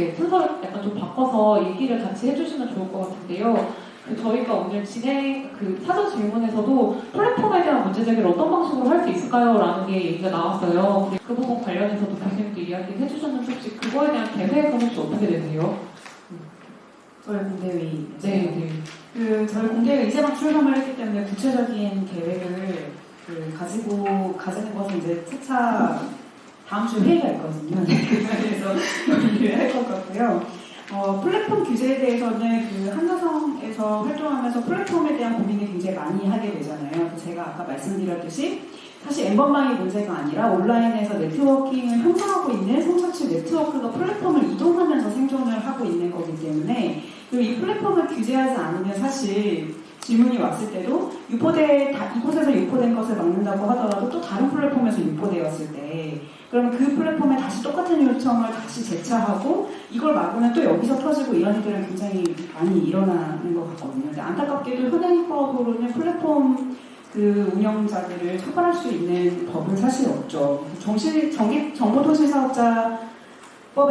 네, 순서를 약간 좀 바꿔서 얘기를 같이 해주시면 좋을 것 같은데요. 그 저희가 오늘 진행 그 사전 질문에서도 플랫폼에 대한 문제 제기를 어떤 방식으로 할 수 있을까요? 라는 게 얘기가 나왔어요. 그 부분 관련해서도 교수님도 이야기 해주셨는데 혹시 그거에 대한 계획은 혹시 어떻게 되세요? 저희 공대회의. 네, 네. 그 저희 공대회 이제 막 출범을 했기 때문에 구체적인 계획을 그 가지고 가지는 것은 이제 차차 다음 주 회의가 있거든요. 그래서 얘기를 할 것 같고요. 어, 플랫폼 규제에 대해서는 그 한나성에서 활동하면서 플랫폼에 대한 고민을 굉장히 많이 하게 되잖아요. 제가 아까 말씀드렸듯이 사실 엠번방의 문제가 아니라 온라인에서 네트워킹을 형성하고 있는 성착취 네트워크가 플랫폼을 이동하면서 생존을 하고 있는 거기 때문에 그리고 이 플랫폼을 규제하지 않으면 사실 질문이 왔을 때도 유포돼 다 이곳에서 유포된 것을 막는다고 하더라도 또 다른 플랫폼에서 유포되었을 때 그러면 그 플랫폼에 다시 똑같은 요청을 다시 재차하고 이걸 막으면 또 여기서 터지고 이런 일들은 굉장히 많이 일어나는 것 같거든요. 안타깝게도 현행법으로는 플랫폼 그 운영자들을 처벌할 수 있는 법은 사실 없죠. 정실, 정기, 정보통신사업자법에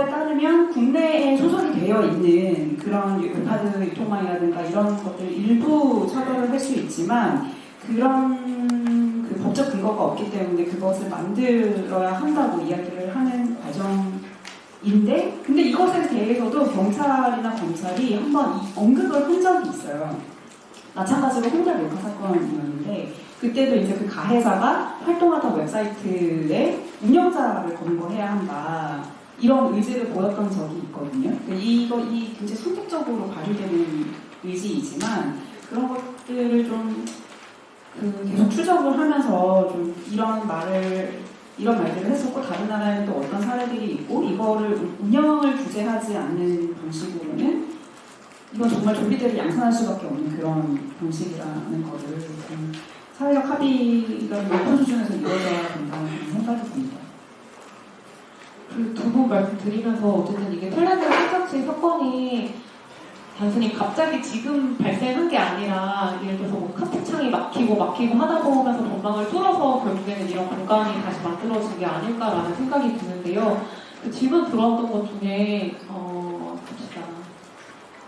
따르면 국내에 소속이 되어 있는 그런 웹하드 유통망이라든가 이런 것들 일부 처벌을 할 수 있지만 그런 그 법적 근거가 없기 때문에 그것을 만들어야 한다고 이야기를 하는 과정인데 근데 이것에 대해서도 경찰이나 검찰이 한번 이 언급을 한 적이 있어요. 마찬가지로 홍대 몰카 사건이었는데 그때도 이제 그 가해자가 활동하던 웹사이트의 운영자를 검거해야 한다 이런 의지를 보였던 적이 있거든요. 이거 이 굉장히 선택적으로 발휘되는 의지이지만 그런 것들을 좀 그 계속 추적을 하면서 좀 이런 말을 이런 말들을 했었고 다른 나라에는 또 어떤 사례들이 있고 이거를 운영을 규제하지 않는 방식으로는 이건 정말 좀비들을 양산할 수밖에 없는 그런 방식이라는 거를 좀 사회적 합의가 높은 수준에서 이루어져야 된다는 생각이 듭니다. 그두분 말씀 드리면서 어쨌든 이게 탤런트 성착취 사건이 단순히 갑자기 지금 발생한 게 아니라 예를 들어서 뭐 카톡창이 막히고 막히고 하다 보면서 전방을 뚫어서 결국에는 이런 공간이 다시 만들어진 게 아닐까라는 생각이 드는데요. 그 질문 들어왔던 것 중에 어 봅시다.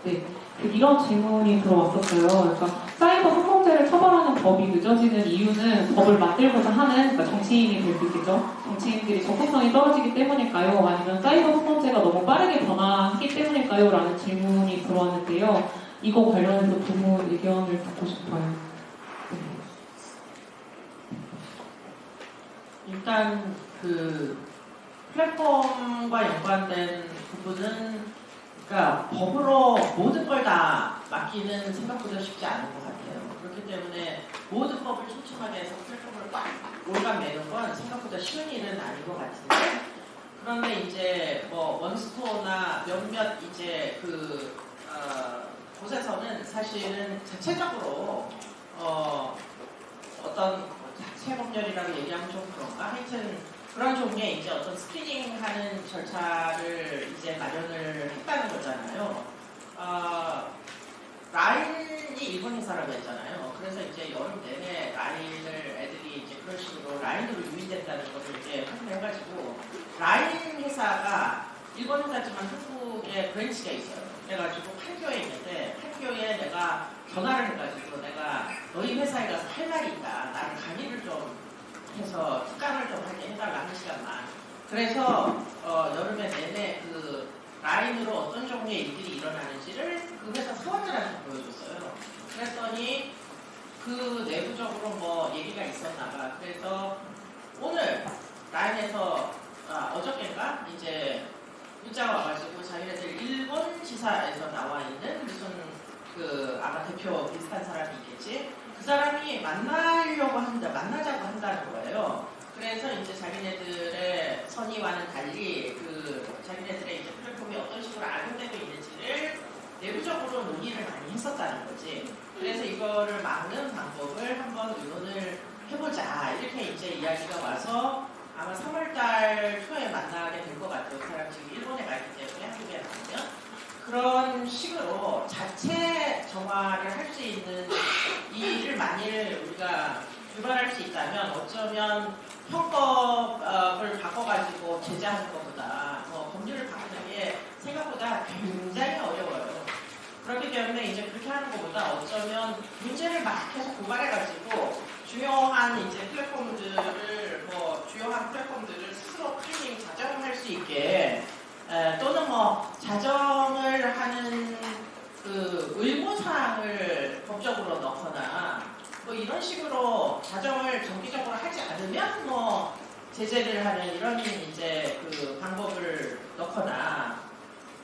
네. 그 이런 질문이 들어왔었어요. 그러니까 사이버 성범죄를 처벌하는 법이 늦어지는 이유는 법을 만들고자 하는 그러니까 정치인이 될 수 있겠죠. 정치인들이 적극성이 떨어지기 때문일까요? 아니면 사이버 성범죄가 너무 빠르게 변화하기 때문일까요? 라는 질문이 들어왔는데요. 이거 관련해서 부분 의견을 듣고 싶어요. 네. 일단 그 플랫폼과 연관된 부분은 그러니까 법으로 모든 걸 다 맡기는 생각보다 쉽지 않은 것 같아요. 그렇기 때문에 모든 법을 촘촘하게 해서 플랫폼을 꽉 올가매는 건 생각보다 쉬운 일은 아닌 것 같은데 그런데 이제 뭐 원스토어나 몇몇 이제 그 어, 곳에서는 사실은 자체적으로 어, 어떤 자체 법률이라고 얘기하면 좀 그런가 하여튼 그런 종류의 이제 어떤 스크리닝하는 절차를 이제 마련을 했다는 거잖아요. 어, 라인이 일본 회사라고 했잖아요. 그래서 이제 여름 내내 라인을 애들이 이제 그런 식으로 라인으로 유인된다는 것을 이제 확인해가지고 라인 회사가 일본 회사지만 한국에 branch가 있어요. 그래가지고 판교에 있는데 판교에 내가 전화를 해가지고 내가 너희 회사에 가서 할 말이 있다. 나는 강의를 좀 해서 특강을 좀 하게 해달라 한 시간만. 그래서 어, 여름에 내내 그 라인으로 어떤 종류의 일들이 일어나는지를 그 회사 사원들한테 보여줬어요. 그랬더니 그 내부적으로 뭐 얘기가 있었나 봐. 그래서 오늘 라인에서 아, 어저께인가 이제 문자가 와가지고 자기네들 일본 지사에서 나와 있는 무슨 그 아마 대표 비슷한 사람이 있겠지. 그 사람이 만나 려고 한다, 만나자고 한다는 거예요. 그래서 이제 자기네들의 선의와는 달리 그 자기네들의 이제 플랫폼이 어떤 식으로 악용되고 있는지를 내부적으로 논의를 많이 했었다는 거지. 그래서 이거를 막는 방법을 한번 의논을 해보자. 이렇게 이제 이야기가 와서 아마 3월달 초에 만나게 될 것 같아요. 그 사람 지금 일본에 가 있기 때문에 한국에 가면. 그런 식으로 자체 정화를 할 수 있는 일을 만일 우리가 유발할 수 있다면 어쩌면 형법을 바꿔가지고 제재하는 것보다 뭐 법률을 바꾸는 게 생각보다 때문에 이제 그렇게 하는 것보다 어쩌면 문제를 막 계속 고발해가지고 중요한 이제 플랫폼들을 뭐 주요한 플랫폼들을 스스로 클리닝 자정할 수 있게 에, 또는 뭐 자정을 하는 그 의무사항을 법적으로 넣거나 뭐 이런 식으로 자정을 정기적으로 하지 않으면 뭐 제재를 하는 이런 이제 그 방법을 넣거나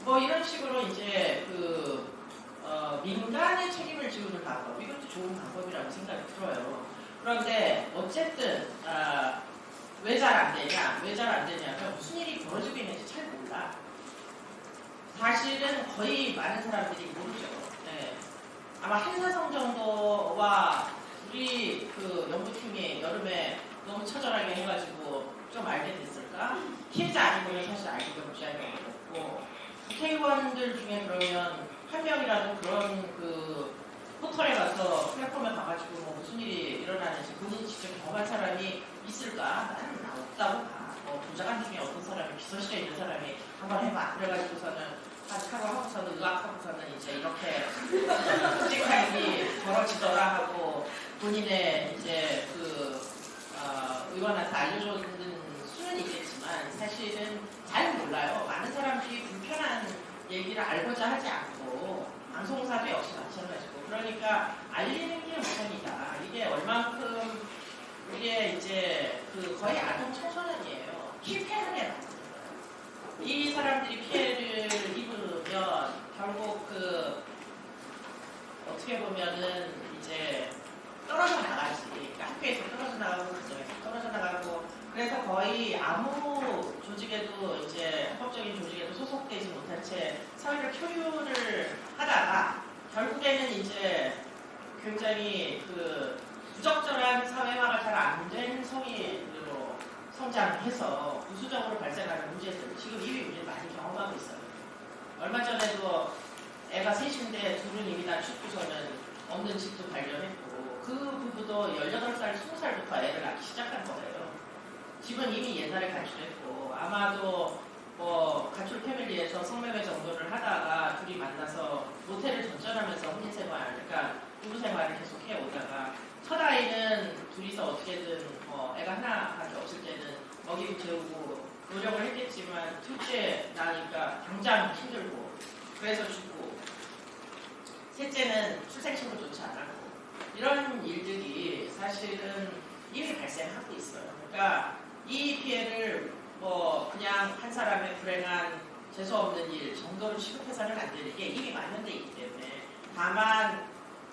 뭐 이런 식으로 이제 그 어, 민간의 책임을 지우는 방법 이것도 좋은 방법이라고 생각이 들어요. 그런데 어쨌든 아, 왜 잘 안 되냐? 왜 잘 안 되냐면 무슨 일이 벌어지고 있는지 잘 몰라. 사실은 거의 많은 사람들이 모르죠. 네. 아마 한사성 정도와 우리 그 연구팀이 여름에 너무 처절하게 해가지고 좀 알게 됐을까? 피해자 아니고는 사실 알기가 무지하게 어렵고 국회의원들 중에 그러면 한 명이라도 그런 그 포털에 가서 플랫폼에 가가지고 뭐 무슨 일이 일어나는지 본인 직접 경험한 사람이 있을까? 나는 없다고 봐. 뭐 부자간 중에 어떤 사람이 비서실에 있는 사람이 한번 해봐. 그래가지고서는 하고 하고서는 의학하고서는 이제 이렇게 스틱하이 벌어지더라 하고 본인의 이제 그 어, 의원한테 알려줬는 수는 있겠지만 사실은 잘 몰라요. 많은 사람들이 불편한 얘기를 알고자 하지 않고 방송사도 역시 마찬가지고 그러니까 알리는 게 우선이다. 이게 얼만큼 이게 이제 그 거의 아동 청소년이에요. 거예요. 이 사람들이 피해를 입으면 결국 그 어떻게 보면은 이제 떨어져 나가지. 학교에서 떨어져 나가고 가정에서 떨어져 나가고 그래서 거의 아무 조직에도 이제 합법적인 조직에도 소속되지 못한 채 사회를 표류를 하다가 결국에는 이제 굉장히 그 부적절한 사회화가 잘 안 된 성인으로 성장해서 부수적으로 발생하는 문제들 지금 이미 우리 많이 경험하고 있어요. 얼마 전에도 애가 셋인데 둘은 이미 다 죽고서는 없는 집도 발견했고 그 부부도 18살, 20살부터 애를 낳기 시작한 거예요. 집은 이미 옛날에 가출했고 아마도 뭐 가출 패밀리에서 성매매 정도를 하다가 둘이 만나서 모텔을 전전하면서 혼인 생활, 그러니까 부부 생활을 계속 해오다가 첫 아이는 둘이서 어떻게든 뭐 애가 하나밖에 없을 때는 먹이고 재우고 노력을 했겠지만 둘째 나니까 당장 힘들고 그래서 죽고 셋째는 출생신고조차 안 이런 일들이 사실은 이미 발생하고 있어요. 그러니까 이 피해를 뭐 그냥 한 사람의 불행한 재수 없는 일 정도로 취급해서는 안 되는 게 이미 만연돼 있기 때문에 다만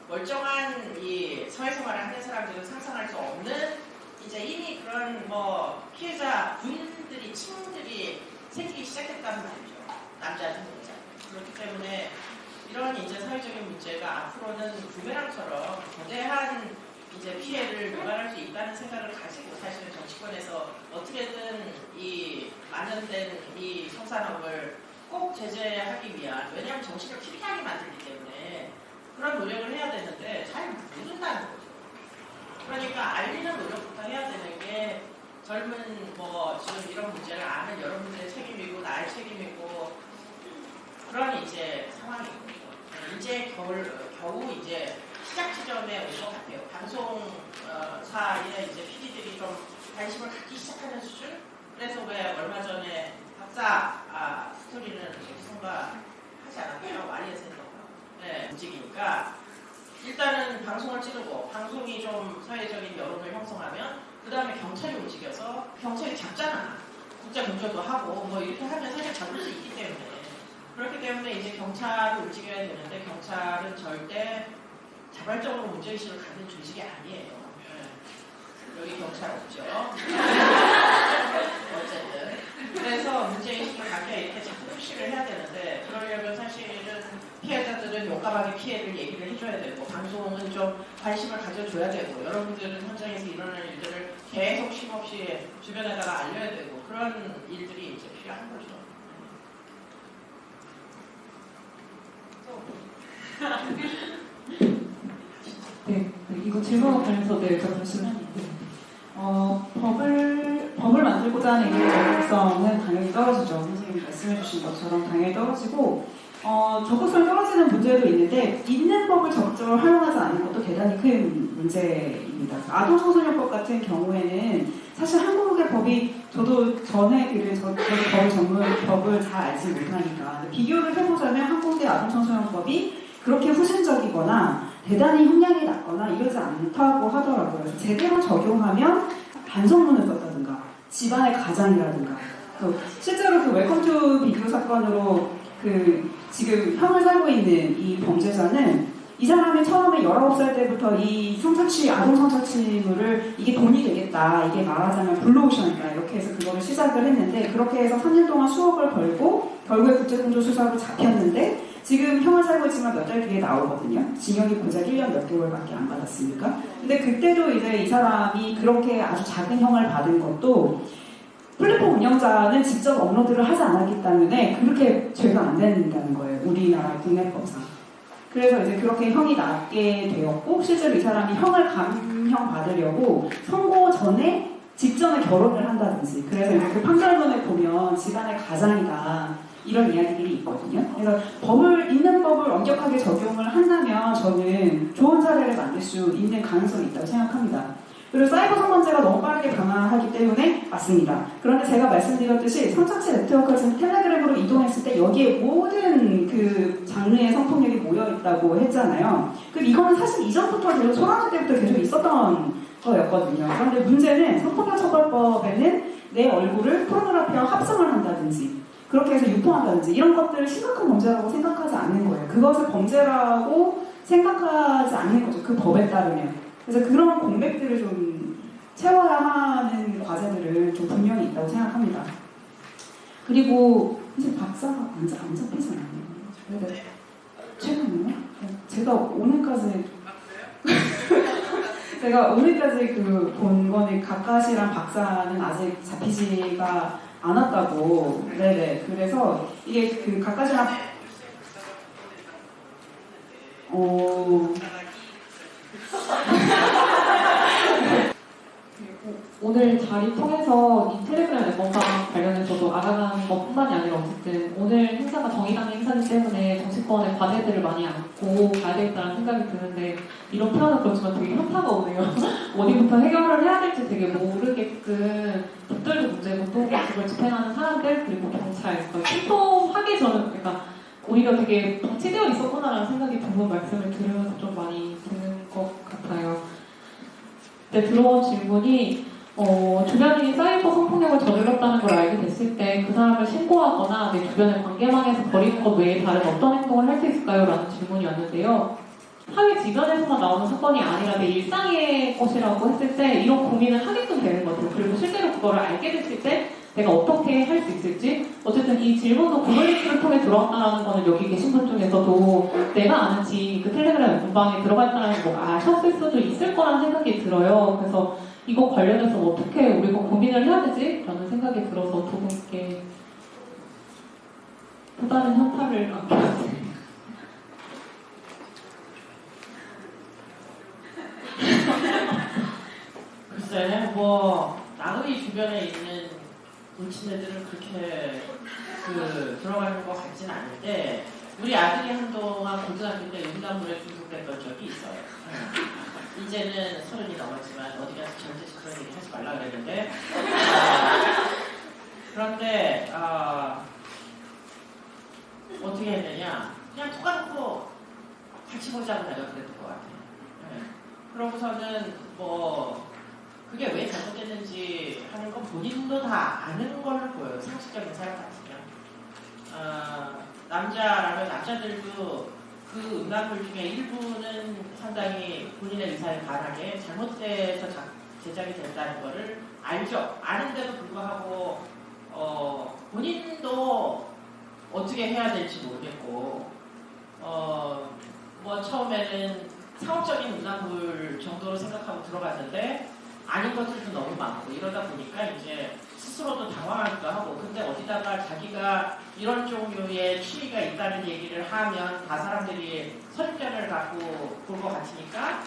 멀쩡한 이 사회생활을 하는 사람들은 상상할 수 없는 이제 이미 그런 뭐 피해자 분들이 친구들이 생기기 시작했다는 말이죠. 남자든 여자. 그렇기 때문에 이런 이제 사회적인 문제가 앞으로는 부메랑처럼 거대한 이제 피해를 유발할 수 있다는 생각을 가지고 사실은 정치권에서 어떻게든 이 만연된 이 성산업을 꼭 제재하기 위한 왜냐하면 정치를 피폐하게 만들기 때문에 그런 노력을 해야 되는데 잘 모른다는 거죠. 그러니까 알리는 노력부터 해야 되는 게 젊은 뭐 지금 이런 문제를 아는 여러분들의 책임이고 나의 책임이고 그런 이제 상황인 거죠. 이제 겨울, 겨우 이제 시작 지점에 온 것 같아요. 방송사의 이제 PD들이 좀 관심을 갖기 시작하는 수준? 그래서 왜 얼마 전에 박사 아, 스토리는 어디선가 하지 않았나요? 와리에서인가? 네, 움직이니까 일단은 방송을 찌르고 방송이 좀 사회적인 여론을 형성하면 그 다음에 경찰이 움직여서 경찰이 잡잖아. 국제 공조도 하고 뭐 이렇게 하면 사실 잡을 수 있기 때문에 그렇기 때문에 이제 경찰을 움직여야 되는데 경찰은 절대 자발적으로 문제의식을 갖는 조직이 아니에요. 네. 여기 경찰 없죠. 어쨌든 그래서 문제의식을 갖게 이렇게 자꾸 푸시를 해야 되는데 그러려면 사실은 피해자들은 용감하게 피해를 얘기를 해줘야 되고 방송은 좀 관심을 가져줘야 되고 여러분들은 현장에서 일어나는 일들을 계속 쉼없이 주변에다가 알려야 되고 그런 일들이 이제 필요한 거죠. 네, 네, 이거 질문과 관련해서 네, 제가 말씀드렸는데 어, 법을, 법을 만들고자 하는 이의 정당성은 당연히 떨어지죠. 선생님이 말씀해주신 것처럼 당연히 떨어지고, 어, 적극성이 떨어지는 문제도 있는데 있는 법을 적극적으로 활용하지 않는 것도 대단히 큰 문제입니다. 아동 청소년법 같은 경우에는 사실 한국의 법이 저도 전에 그 저, 저도 법을 전문 법을 잘 알지 못하니까 비교를 해보자면 한국의 아동 청소년법이 그렇게 후진적이거나 대단히 형량이 낮거나 이러지 않다고 하더라고요. 제대로 적용하면 반성문을 썼다든가 집안의 가장이라든가 그 실제로 그 웰컴 투 비디오 사건으로 그 지금 형을 살고 있는 이 범죄자는 이 사람이 처음에 19살 때부터 이 성착취, 아동 성착취물을 이게 돈이 되겠다. 이게 말하자면 블루오션이다. 이렇게 해서 그거를 시작을 했는데 그렇게 해서 3년 동안 수억을 벌고 결국에 국제공조 수사로 잡혔는데 지금 형을 살고 있지만 몇 달 뒤에 나오거든요. 징역이 고작 1년 몇 개월밖에 안 받았으니까. 근데 그때도 이제 이 사람이 그렇게 아주 작은 형을 받은 것도 플랫폼 운영자는 직접 업로드를 하지 않았기 때문에 그렇게 죄가 안 된다는 거예요. 우리나라 국내법상. 그래서 이제 그렇게 형이 낮게 되었고 실제로 이 사람이 형을 감형 받으려고 선고 전에 직전에 결혼을 한다든지 그래서 이제 그 판결문에 보면 집안의 가장이다 이런 이야기들이 있거든요. 그래서 법을 있는 법을 엄격하게 적용을 한다면 저는 좋은 사례를 만들 수 있는 가능성이 있다고 생각합니다. 그리고 사이버 성범죄가 너무 빠르게 변화하기 때문에 맞습니다. 그런데 제가 말씀드렸듯이 성착취 네트워크가 지금 텔레그램으로 이동했을 때 여기에 모든 그 장르의 성폭력이 모여 있다고 했잖아요. 그 이거는 사실 이전부터 계속 소라는 때부터 계속 있었던 거였거든요. 그런데 문제는 성폭력 처벌법에는 내 얼굴을 포르노그래피와 합성을 한다든지 그렇게 해서 유포한다든지 이런 것들을 심각한 범죄라고 생각하지 않는 거예요. 그것을 범죄라고 생각하지 않는 거죠. 그 법에 따르면. 그래서 그런 공백들을 좀 채워야 하는 과제들을 좀 분명히 있다고 생각합니다. 그리고 이제 박사가 안, 잡- 안 잡히잖아요. 근데 최근에요? 제가 오늘까지 제가 오늘까지 그 본 거는 가까시랑 박사는 아직 잡히지가 않았다고. 네네. 그래서 이게 그 가까시랑 어. 오늘 자리 통해서 이 텔레그램 앨범과 관련해서도 알아가는 것 뿐만이 아니라 어쨌든 오늘 행사가 정의당의 행사이기 때문에 정치권의 과제들을 많이 안고 가야 되겠다는 생각이 드는데 이런 표현은 그렇지만 되게 현타가 오네요. 어디부터 해결을 해야 될지 되게 모르게끔 깃들도 문제고 또 그걸 집행하는 사람들 그리고 경찰 침통하게 저는 그러니까 오히려 되게 방치되어 있었구나라는 생각이 두분 말씀을 들으면서 좀 많이 드는 것 같아요. 네, 들어온 질문이 어, 주변인이 사이버 성폭력을 저질렀다는 걸 알게 됐을 때 그 사람을 신고하거나 내 주변의 관계망에서 버리는 것 외에 다른 어떤 행동을 할 수 있을까요? 라는 질문이 왔는데요. 사회 지변에서만 나오는 사건이 아니라 내 일상의 것이라고 했을 때 이런 고민을 하게끔 되는 것 같아요. 그리고 실제로 그거를 알게 됐을 때 내가 어떻게 할 수 있을지 어쨌든 이 질문도 구글링크를 통해 들어왔다는 거는 여기 계신 분 중에서도 내가 아는 지인 그 텔레그램 문방에 들어갔다는 거 아셨을 수도 있을 거라는 생각이 들어요. 그래서 이거 관련해서 어떻게 우리가 고민을 해야 되지? 라는 생각이 들어서 두 분께 또 다른 현타를 안겨주세요. 글쎄, 뭐 나의 주변에 있는 물친애들은 그렇게 그 들어가는 것 같진 않은데 우리 아들이 한동안 고등학교 때 음란물에 중독됐던 적이 있어요. 네. 이제는 서른이 넘었지만 어디 가서 절대 그런 얘기 하지 말라 그랬는데 아, 그런데 아, 어떻게 했느냐 그냥 톡 까놓고 같이 보자고 내가 그랬던 것 같아요. 네. 그러고서는 뭐 잘못됐는지 하는 건 본인도 다 아는 걸로 보여요. 상식적인 사람 같으면. 아, 남자라면 남자들도 그 음란물 중에 일부는 상당히 본인의 의사에 반하게 잘못돼서 자- 제작이 됐다는 거를 알죠. 아는데도 불구하고 어, 본인도 어떻게 해야 될지 모르겠고 어, 뭐 처음에는 상업적인 음란물 정도로 생각하고 들어갔는데 아닌 것들도 너무 많고 이러다 보니까 이제 스스로도 당황하기도 하고 근데 어디다가 자기가 이런 종류의 취미가 있다는 얘기를 하면 다 사람들이 선입견을 갖고 볼 것 같으니까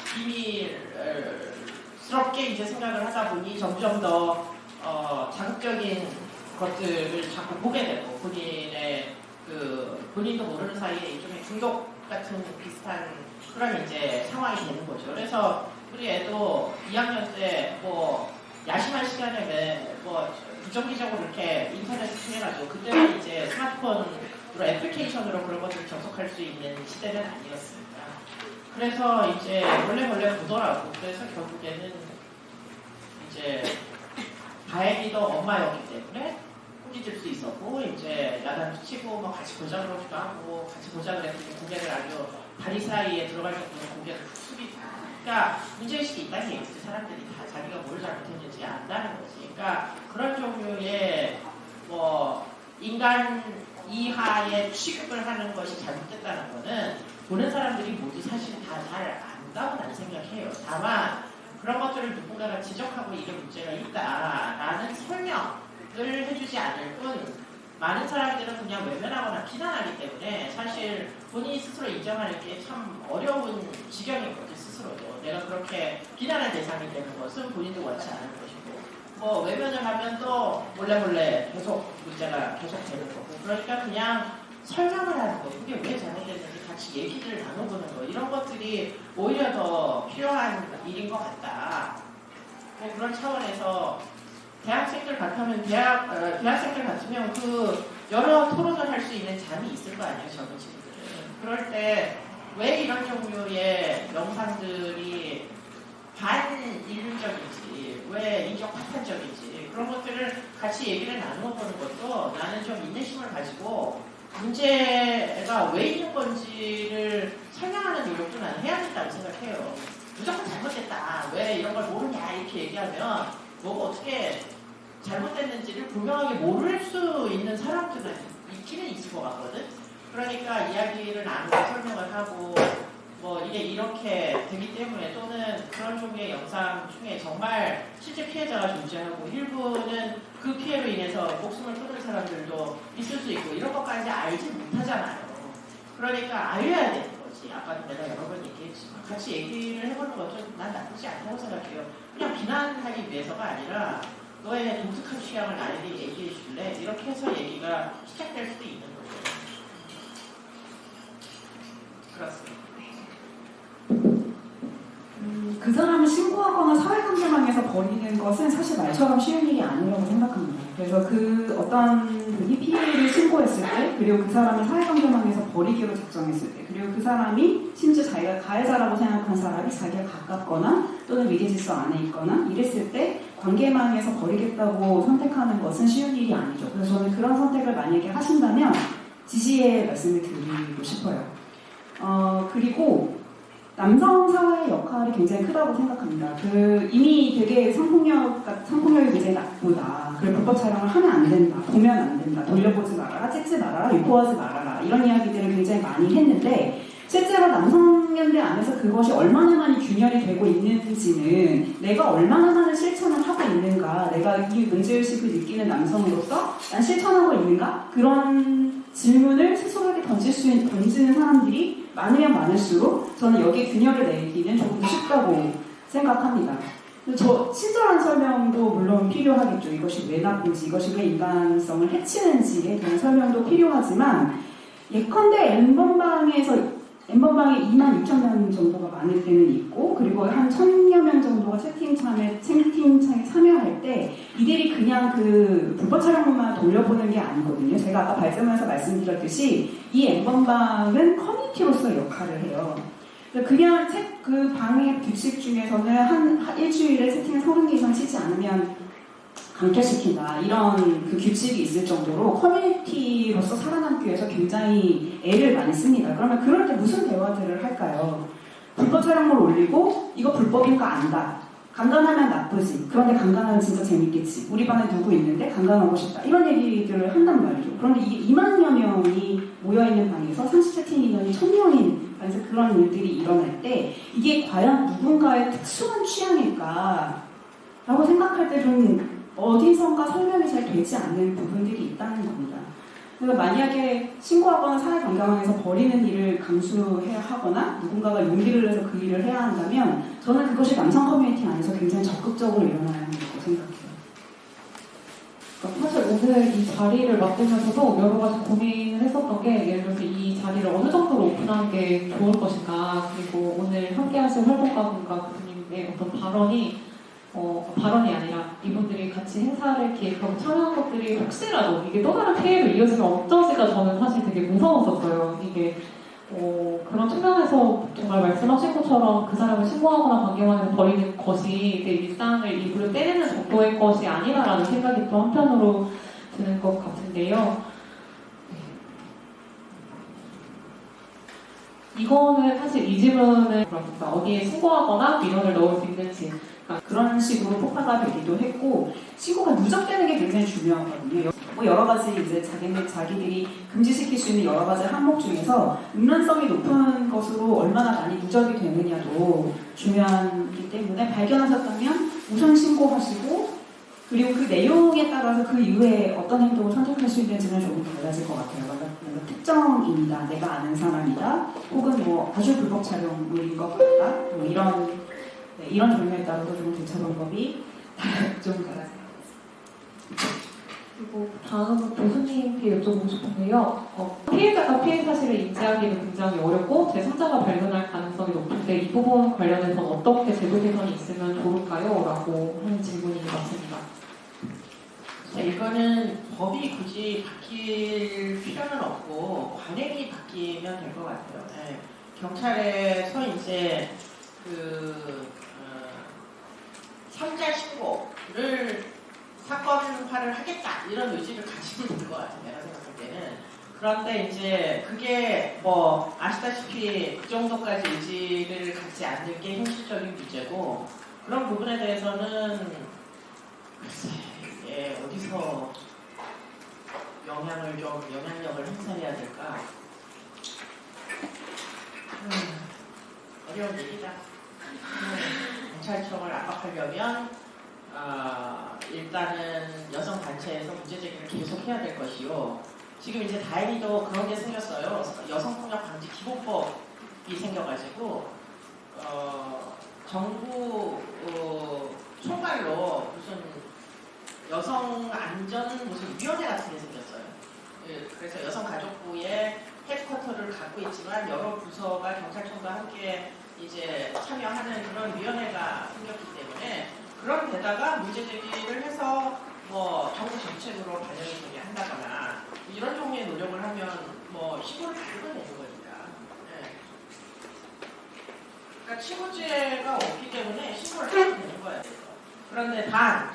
비밀스럽게 이제 생각을 하다 보니 점점 더 어, 자극적인 것들을 자꾸 보게 되고 본인의 그 본인도 모르는 사이에 일종의 중독 같은 비슷한 그런 이제 상황이 되는 거죠. 그래서 우리 애도 2학년 때 뭐 야심한 시간에 왜뭐 부정기적으로 이렇게 인터넷 통해가지고 그때는 이제 스마트폰으로 애플리케이션으로 그런 것들을 접속할 수 있는 시대는 아니었습니다. 그래서 이제 몰래 몰래 보더라고. 그래서 결국에는 이제 다행히도 엄마였기 때문에 꾸짖을 수 있었고 이제 야단도 치고 뭐 같이 보자 그러기도 하고 같이 보자 그랬더니 고개를 아주 다리 사이에 들어갈 정도로 고개를 그러니까 문제의식이 있다는 얘기지 사람들이 다 자기가 뭘 잘못했는지 안다는 거지. 그러니까 그런 종류의 뭐 인간 이하의 취급을 하는 것이 잘못됐다는 거는 보는 사람들이 모두 사실 다 잘 안다고 나는 생각해요. 다만 그런 것들을 누군가가 지적하고 이게 문제가 있다라는 설명을 해주지 않을 뿐 많은 사람들은 그냥 외면하거나 비난하기 때문에 사실 본인이 스스로 인정하는 게 참 어려운 스스로도 내가 그렇게 비난의 대상이 되는 것은 본인도 원치 않은 것이고 뭐 외면을 하면 또 몰래 몰래 계속 문제가 계속 되는 거고 그러니까 그냥 설명을 하는 거 그게 왜 잘못됐는지 같이 얘기를 나눠보는 거 이런 것들이 오히려 더 필요한 일인 것 같다. 뭐 그런 차원에서 대학생들 같으면 대학 어, 대학생들 같으면 그 여러 토론을 할 수 있는 잠이 있을 거 아니에요 젊은 친구들은. 그럴 때 왜 이런 종류의 영상들이 반인륜적인지 왜 인적 파탄적인지 그런 것들을 같이 얘기를 나누어 보는 것도 나는 좀 인내심을 가지고 문제가 왜 있는 건지를 설명하는 노력도 나는 해야 된다고 생각해요. 무조건 잘못됐다. 왜 이런 걸 모르냐 이렇게 얘기하면 뭐가 어떻게 잘못됐는지를 분명하게 모를 수 있는 사람들은 있기는 있을 것 같거든. 그러니까 이야기를 나누고 설명을 하고 뭐 이게 이렇게 되기 때문에 또는 그런 종류의 영상 중에 정말 실제 피해자가 존재하고 일부는 그 피해로 인해서 목숨을 끊은 사람들도 있을 수 있고 이런 것까지 알지 못하잖아요. 그러니까 알려야 되는 거지. 아까도 내가 여러 번 얘기했지만 같이 얘기를 해보는 것도 난 나쁘지 않다고 생각해요. 그냥 비난하기 위해서가 아니라 너의 독특한 취향을 나에게 얘기해 줄래? 이렇게 해서 얘기가 시작될 수도 있는 음, 그 사람을 신고하거나 사회관계망에서 버리는 것은 사실 말처럼 쉬운 일이 아니라고 생각합니다. 그래서 그 어떤 분이 피해를 신고했을 때, 그리고 그 사람을 사회관계망에서 버리기로 작정했을 때, 그리고 그 사람이 심지어 자기가 가해자라고 생각한 사람이 자기가 가깝거나 또는 위계질서 안에 있거나 이랬을 때 관계망에서 버리겠다고 선택하는 것은 쉬운 일이 아니죠. 그래서 저는 그런 선택을 만약에 하신다면 지지의 말씀을 드리고 싶어요. 어, 그리고 남성 사회의 역할이 굉장히 크다고 생각합니다. 그 이미 되게 성폭력, 성폭력이 굉장히 나쁘다. 그리고 불법 촬영을 하면 안 된다. 보면 안 된다. 돌려보지 말아라. 찍지 말아라. 유포하지 말아라. 이런 이야기들을 굉장히 많이 했는데 실제로 남성연대 안에서 그것이 얼마나 많이 균열이 되고 있는지는 내가 얼마나 많은 실천을 하고 있는가, 내가 이 문제의식을 느끼는 남성으로서 난 실천하고 있는가? 그런 질문을 스스로에게 던질 수 있는, 던지는 사람들이 많으면 많을수록 저는 여기에 균열을 내기는 조금 쉽다고 생각합니다. 저 친절한 설명도 물론 필요하겠죠. 이것이 왜 나쁜지, 이것이 왜 인간성을 해치는지에 대한 설명도 필요하지만 예컨대 엠번방에서 엠번방에 2만 6천 명 정도가 많을 때는 있고 그리고 한 천여 명 정도가 채팅창에 채팅창에 참여할 때 이들이 그냥 그 불법 촬영물만 돌려보는 게 아니거든요. 제가 아까 발전에서 말씀드렸듯이 이 엠번방은 커뮤니티로서 역할을 해요. 그냥 책, 그 방의 규칙 중에서는 한, 한 일주일에 채팅을 30개 이상 치지 않으면 강퇴시킨다 이런 그 규칙이 있을 정도로 커뮤니티로서 살아남기 위해서 굉장히 애를 많이 씁니다. 그러면 그럴 때 무슨 대화들을 할까요? 불법 촬영물 올리고 이거 불법인 거 안다. 강간하면 나쁘지. 그런데 강간하면 진짜 재밌겠지. 우리 반에 누구 있는데 강간하고 싶다. 이런 얘기들을 한단 말이죠. 그런데 이게 2만여 명이 모여있는 방에서 상시 채팅 인원이 1000명인 방에서 그런 일들이 일어날 때 이게 과연 누군가의 특수한 취향일까? 라고 생각할 때 좀 어디선가 설명이 잘 되지 않는 부분들이 있다는 겁니다. 그래서 만약에 신고하거나 사회 관계망에서 버리는 일을 감수해야 하거나 누군가가 용기를 내서 그 일을 해야 한다면 저는 그것이 남성 커뮤니티 안에서 굉장히 적극적으로 일어나야 한다고 생각해요. 그러니까 사실 오늘 이 자리를 맡으면서도 여러 가지 고민을 했었던 게 예를 들어서 이 자리를 어느 정도로 오픈하는 게 좋을 것인가 그리고 오늘 함께 하실 활동가분과 교수님의 어떤 발언이 어, 발언이 아니라 이분들이 같이 행사를 기획하고 참여한 것들이 혹시라도 이게 또 다른 피해로 이어지면 어쩌실까 저는 사실 되게 무서웠었어요. 이게 어, 그런 측면에서 정말 말씀하신 것처럼 그 사람을 신고하거나 관계만에서 버리는 것이 내 일상을 일부러 떼내는 정도의 것이 아니라라는 생각이 또 한편으로 드는 것 같은데요. 이거는 사실 이 질문을. 어디에 신고하거나 민원을 넣을 수 있는지 그런 식으로 폭파가 되기도 했고 신고가 누적되는 게 굉장히 중요하거든요. 뭐 여러 가지 이제 자기네 자기들이 금지시킬 수 있는 여러 가지 항목 중에서 음란성이 높은 것으로 얼마나 많이 누적이 되느냐도 중요하기 때문에 발견하셨다면 우선 신고하시고 그리고 그 내용에 따라서 그 이후에 어떤 행동을 선택할 수 있는지는 조금 달라질 것 같아요. 특정인이다, 내가 아는 사람이다, 혹은 뭐 아주 불법 촬영물인 것 같다, 뭐 이런 네, 이런 종류에 따라서 좀 대처 방법이 좀 달라져요. 그리고 다음은 교수님께 여쭤보고 싶은데요. 어, 피해자가 피해 사실을 인지하기는 굉장히 어렵고 제3자가 발견할 가능성이 높은데 이 부분 관련해서 어떻게 제도 개선이 있으면 좋을까요? 라고 하는 질문이 맞습니다. 자, 이거는 법이 굳이 바뀔 필요는 없고 관행이 바뀌면 될 것 같아요. 네. 경찰에서 이제 그 어, 삼자 신고를 사건화를 하겠다 이런 의지를 가지고 있는 것 같아요. 내가 생각할 때는. 그런데 이제 그게 뭐 아시다시피 그 정도까지 의지를 갖지 않는 게 현실적인 문제고 그런 부분에 대해서는 글쎄 이게 어디서 영향을 좀 영향력을 행사해야 될까? 음, 어려운 얘기다. 음, 경찰청을 압박하려면 아, 일단은 여성 단체에서 문제 제기를 계속 해야 될 것이요. 지금 이제 다행히도 그런 게 생겼어요. 여성폭력 방지 기본법이 생겨가지고 어, 정부 어, 총괄로 무슨 여성 안전 무슨 위원회 같은 게 생겼어요. 예, 그래서 여성가족부의 헤드쿼터를 갖고 있지만 여러 부서가 경찰청과 함께 이제 참여하는 그런 위원회가 생겼기 때문에 그런 데다가 문제 제기를 해서 뭐 정부 정책으로 반영이 되게 한다거나 이런 종류의 노력을 하면 뭐 신고를 다 읽어내는 거니까. 예. 그러니까 친구죄가 없기 때문에 신고를 하면 되는 거예요. 그런데 단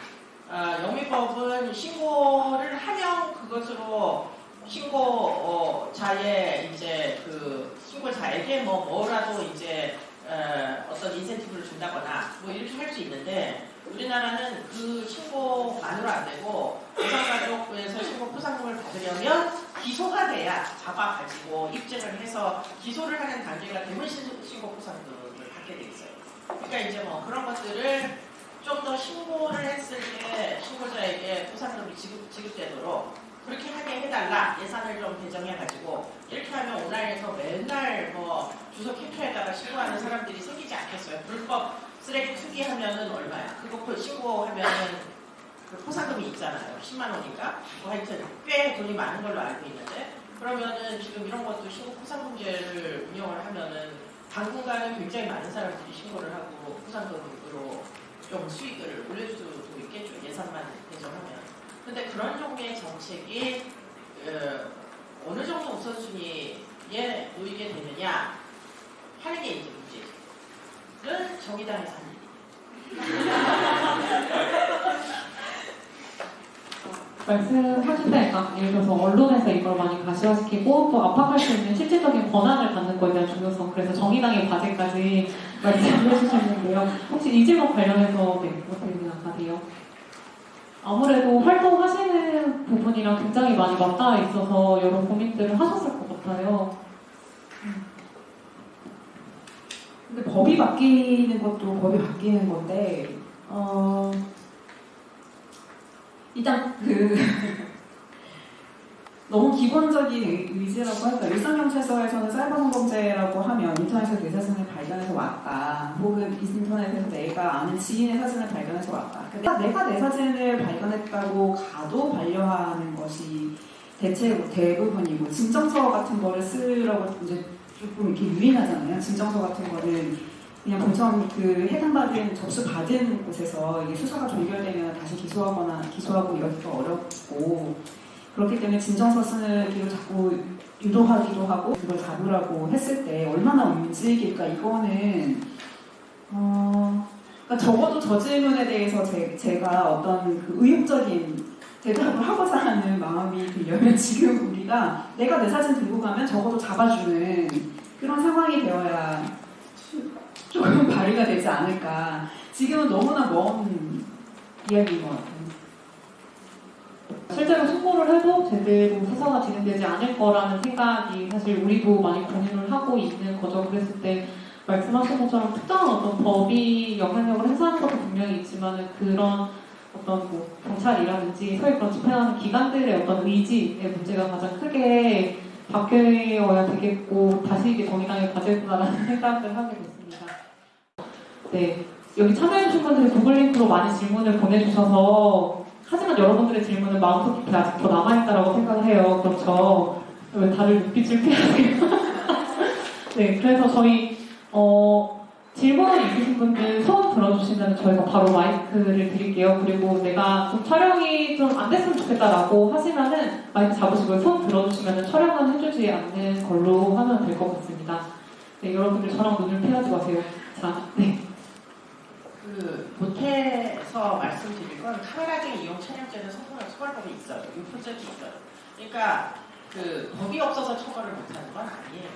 아, 영미법은 신고를 하면 그것으로 신고자의 이제 그 신고자에게 뭐 뭐라도 이제 어, 어떤 인센티브를 준다거나 뭐 이렇게 할 수 있는데 우리나라는 그 신고만으로 안 되고 여성가족부에서 신고 포상금을 받으려면 기소가 돼야 잡아가지고 입증을 해서 기소를 하는 단계가 되면 신- 신고 포상금을 받게 돼 있어요. 그러니까 이제 뭐 그런 것들을 좀 더 신고를 했을 때 신고자에게 포상금이 지급, 지급되도록 그렇게 하게 해달라 예산을 좀 배정해가지고 이렇게 하면 온라인에서 맨날 뭐 주소 캡처에다가 신고하는 사람들이 생기지 않겠어요. 불법 쓰레기 투기하면은 얼마야? 그거 그 신고하면은 그 포상금이 있잖아요. 10만 원인가? 뭐 하여튼 꽤 돈이 많은 걸로 알고 있는데 그러면은 지금 이런 것도 신고 포상금제를 운영을 하면은 당분간은 굉장히 많은 사람들이 신고를 하고 포상금으로 좀 수익을 올려줄 수도 있겠죠. 예산만. 근데 그런 종류의 정책이 어, 어느 정도 우선순위에 놓이게 되느냐 하는 게 이제 문제는 정의당에서 한 일이에요. 말씀하신다니까 예를 들어서 언론에서 이걸 많이 가시화시키고 또 압박할 수 있는 실질적인 권한을 갖는 것에 대한 중요성 그래서 정의당의 과제까지 말씀해 주셨는데요 혹시 이 질문 관련해서 네, 어떻게 생각하세요? 아무래도 활동하시는 부분이랑 굉장히 많이 맞닿아 있어서 여러 고민들을 하셨을 것 같아요. 근데 법이 바뀌는 것도 법이 바뀌는 건데 어 일단 그 너무 기본적인 의- 의지라고 할까 일상경찰서에서는 사이버성범죄라고 하면 인터넷에서 내 발견할 발견해서 왔다. 혹은 인터넷에서 내가 아는 지인의 사진을 발견해서 왔다. 그러니까 내가 내 사진을 발견했다고 가도 반려하는 것이 대체 대부분이고 진정서 같은 거를 쓰라고 이제 조금 이렇게 유린하잖아요. 진정서 같은 거는 그냥 본청 그 해당받은 접수 받은 곳에서 이게 수사가 종결되면 다시 기소하거나 기소하고 이러기가 어렵고 그렇기 때문에 진정서 쓰기로 자꾸 유도하기도 하고 그걸 잡으라고 했을 때 얼마나 움직일까 이거는 어 그러니까 적어도 저 질문에 대해서 제, 제가 어떤 그 의욕적인 대답을 하고자 하는 마음이 들려면 지금 우리가 내가 내 사진 들고 가면 적어도 잡아주는 그런 상황이 되어야 조금 발휘가 되지 않을까. 지금은 너무나 먼 이야기인 것 같아요. 실제로 신고를 해도 제대로 수사가 진행되지 않을 거라는 생각이 사실 우리도 많이 공유를 하고 있는 거죠. 그랬을 때 말씀하신 것처럼 특정한 어떤 법이 영향력을 행사하는 것도 분명히 있지만 그런 어떤 뭐 경찰이라든지 소위 그런 집행하는 기관들의 어떤 의지의 문제가 가장 크게 바뀌어야 되겠고 다시 이게 정의당의 과제구나라는 생각을 하게 됐습니다. 네, 여기 참여해주신 분들이 구글 링크로 많이 질문을 보내주셔서 하지만 여러분들의 질문은 마음속 깊이 아직 더 남아있다라고 생각을 해요. 그렇죠. 왜 다들 눈빛을 피하세요? 네, 그래서 저희 어, 질문 있으신 분들 손 들어주시면 저희가 바로 마이크를 드릴게요. 그리고 내가 좀 촬영이 좀 안 됐으면 좋겠다라고 하시면은 마이크 잡으시고 손 들어주시면 촬영은 해주지 않는 걸로 하면 될 것 같습니다. 네, 여러분들 저랑 눈을 피하지 마세요. 자, 네. 그 보태서 말씀드릴 건 카메라 등 이용 촬영죄는 성폭력 처벌법이 있어요. 유포죄도 있어요. 그러니까 그 법이 없어서 처벌을 못하는 건 아니에요.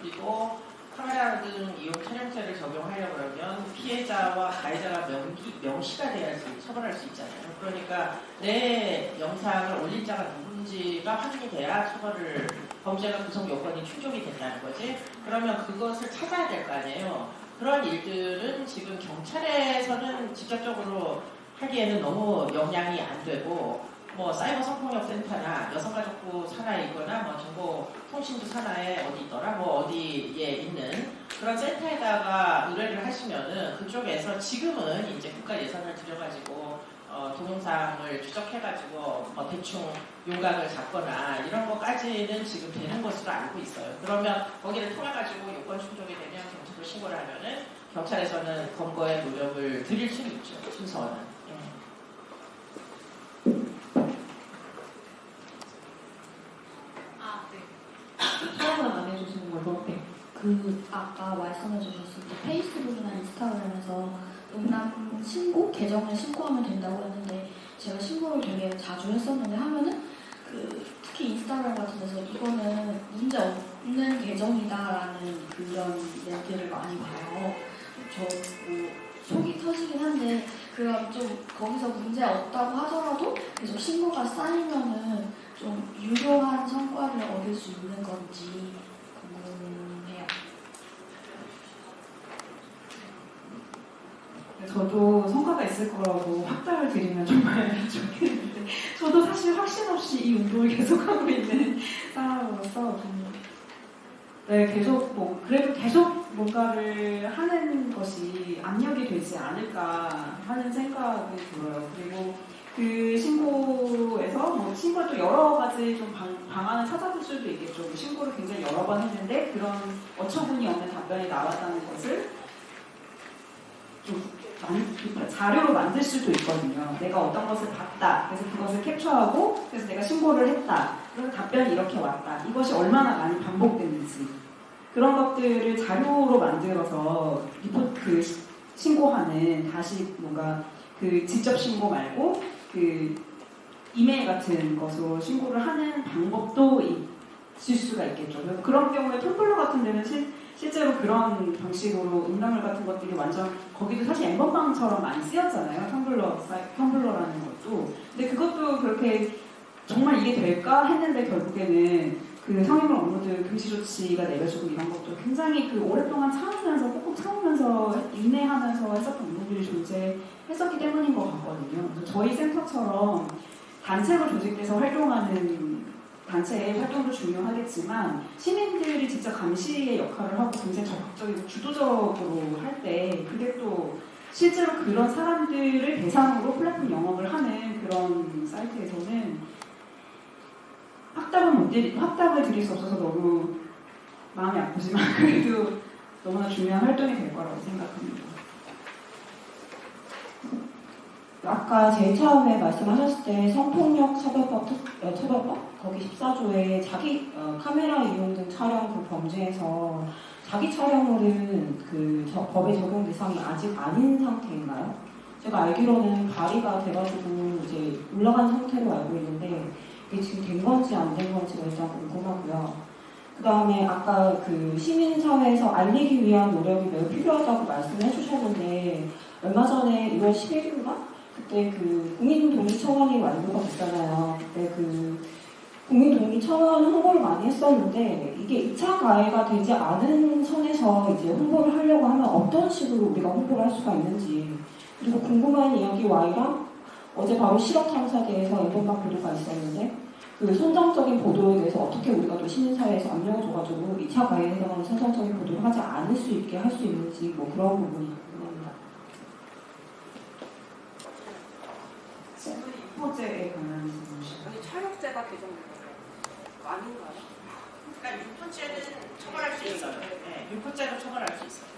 그리고 카메라 등 이용 촬영죄를 적용하려고 그러면 피해자와 가해자가 명기, 명시가 돼야지 처벌할 수 있잖아요. 그러니까 내 영상을 올린 자가 누군지가 확인이 돼야 처벌을 범죄가 구성 요건이 충족이 된다는 거지. 그러면 그것을 찾아야 될 거 아니에요. 그런 일들은 지금 경찰에서는 직접적으로 하기에는 너무 역량이 안 되고 뭐 사이버 성폭력 센터나 여성가족부 산하에 있거나 뭐 정보 통신부 산하에 어디 있더라 뭐 어디에 있는 그런 센터에다가 의뢰를 하시면은 그쪽에서 지금은 이제 국가 예산을 들여가지고 어, 동영상을 추적해가지고 뭐 대충 윤곽을 잡거나 이런 것까지는 지금 되는 것으로 알고 있어요. 그러면 거기를 통해가지고 요건 충족이 되면 경찰로 신고를 하면은 경찰에서는 검거의 노력을 드릴 수는 있죠. 순서는. 예. 아, 네. 촬영은 안 해주시는 걸로. 네. 그 아까 말씀해 주셨을 때 페이스북이나 인스타그램에서 음란 신고 계정을 신고하면 된다고 했는데 제가 신고를 되게 자주 했었는데 하면은 그 특히 인스타그램 같은 데서 이거는 문제 없 는 계정이다라는 그런 멘트를 많이 봐요. 저뭐 속이 터지긴 한데 그럼 좀 거기서 문제 없다고 하더라도 계속 신고가 쌓이면은 좀 유효한 성과를 얻을 수 있는 건지 궁금해요. 저도 성과가 있을 거라고 확답을 드리면 정말 좋겠는데 저도 사실 확신 없이 이 운동을 계속하고 있는 사람으로서 좀 네, 계속 뭐 그래도 계속 뭔가를 하는 것이 압력이 되지 않을까 하는 생각이 들어요. 그리고 그 신고에서 뭐 신고를 또 여러 가지 좀 방, 방안을 찾아볼 수도 있겠죠. 그 신고를 굉장히 여러 번 했는데 그런 어처구니 없는 답변이 나왔다는 것을 좀 만- 자료로 만들 수도 있거든요. 내가 어떤 것을 봤다. 그래서 그것을 캡처하고 그래서 내가 신고를 했다. 그래서 답변이 이렇게 왔다. 이것이 얼마나 많이 반복됐는지 그런 것들을 자료로 만들어서 리포트 그 시- 신고하는 다시 뭔가 그 직접 신고 말고 그 이메일 같은 것으로 신고를 하는 방법도 있을 수가 있겠죠. 그래서 그런 경우에 텀블러 같은 데는 실, 실제로 그런 방식으로 음란물 같은 것들이 완전 거기도 사실 엠번방처럼 많이 쓰였잖아요. 텀블러 텀블러라는 것도. 근데 그것도 그렇게 정말 이게 될까 했는데 결국에는 그 성인물 업로드 금지 조치가 내려지고 이런 것도 굉장히 그 오랫동안 참으면서 꾹꾹 참으면서 인내하면서 했었던 운동들이 존재했었기 때문인 것 같거든요. 저희 센터처럼 단체로 조직돼서 활동하는 단체의 활동도 중요하겠지만 시민들이 직접 감시의 역할을 하고 굉장히 적극적이고 주도적으로 할 때 그게 또 실제로 그런 사람들을 대상으로 플랫폼 영업을 하는 그런 사이트에서는 확답은 못 드리, 확답을 드릴 수 없어서 너무 마음이 아프지만 그래도 너무나 중요한 활동이 될 거라고 생각합니다. 아까 제일 처음에 말씀하셨을 때 성폭력 특- 어, 처벌법 거기 14조에 자기 어, 카메라 이용 등 촬영 그 범죄에서 자기 촬영물은 그 저- 법의 적용 대상이 아직 아닌 상태인가요? 제가 알기로는 발의가 돼가지고 이제 올라간 상태로 알고 있는데 이게 지금 된 건지 안 된 건지가 일단 궁금하고요. 그 다음에 아까 그 시민사회에서 알리기 위한 노력이 매우 필요하다고 말씀해 주셨는데 얼마 전에 2월 11일인가? 그때 그 국민동의청원이 완료가 됐잖아요. 그때 그 국민동의청원 홍보를 많이 했었는데 이게 2차 가해가 되지 않은 선에서 이제 홍보를 하려고 하면 어떤 식으로 우리가 홍보를 할 수가 있는지 그리고 궁금한 이야기 Y랑 어제 바로 실업 탐사대에서 앨범방 보도가 있었는데 그 선정적인 보도에 대해서 어떻게 우리가 또 시민사회에서 압력을 줘가지고 2차 가해에 해당하는 선정적인 보도를 하지 않을 수 있게 할 수 있는지 뭐 그런 부분이 궁금합니다. 친구는 유포죄에 관한 질문이시죠? 아니 촬영죄가 개정된 거예요. 그거 아닌가요? 그러니까 유포죄는 처벌할 수 있어요. 네, 유포죄도 처벌할 수 있어요.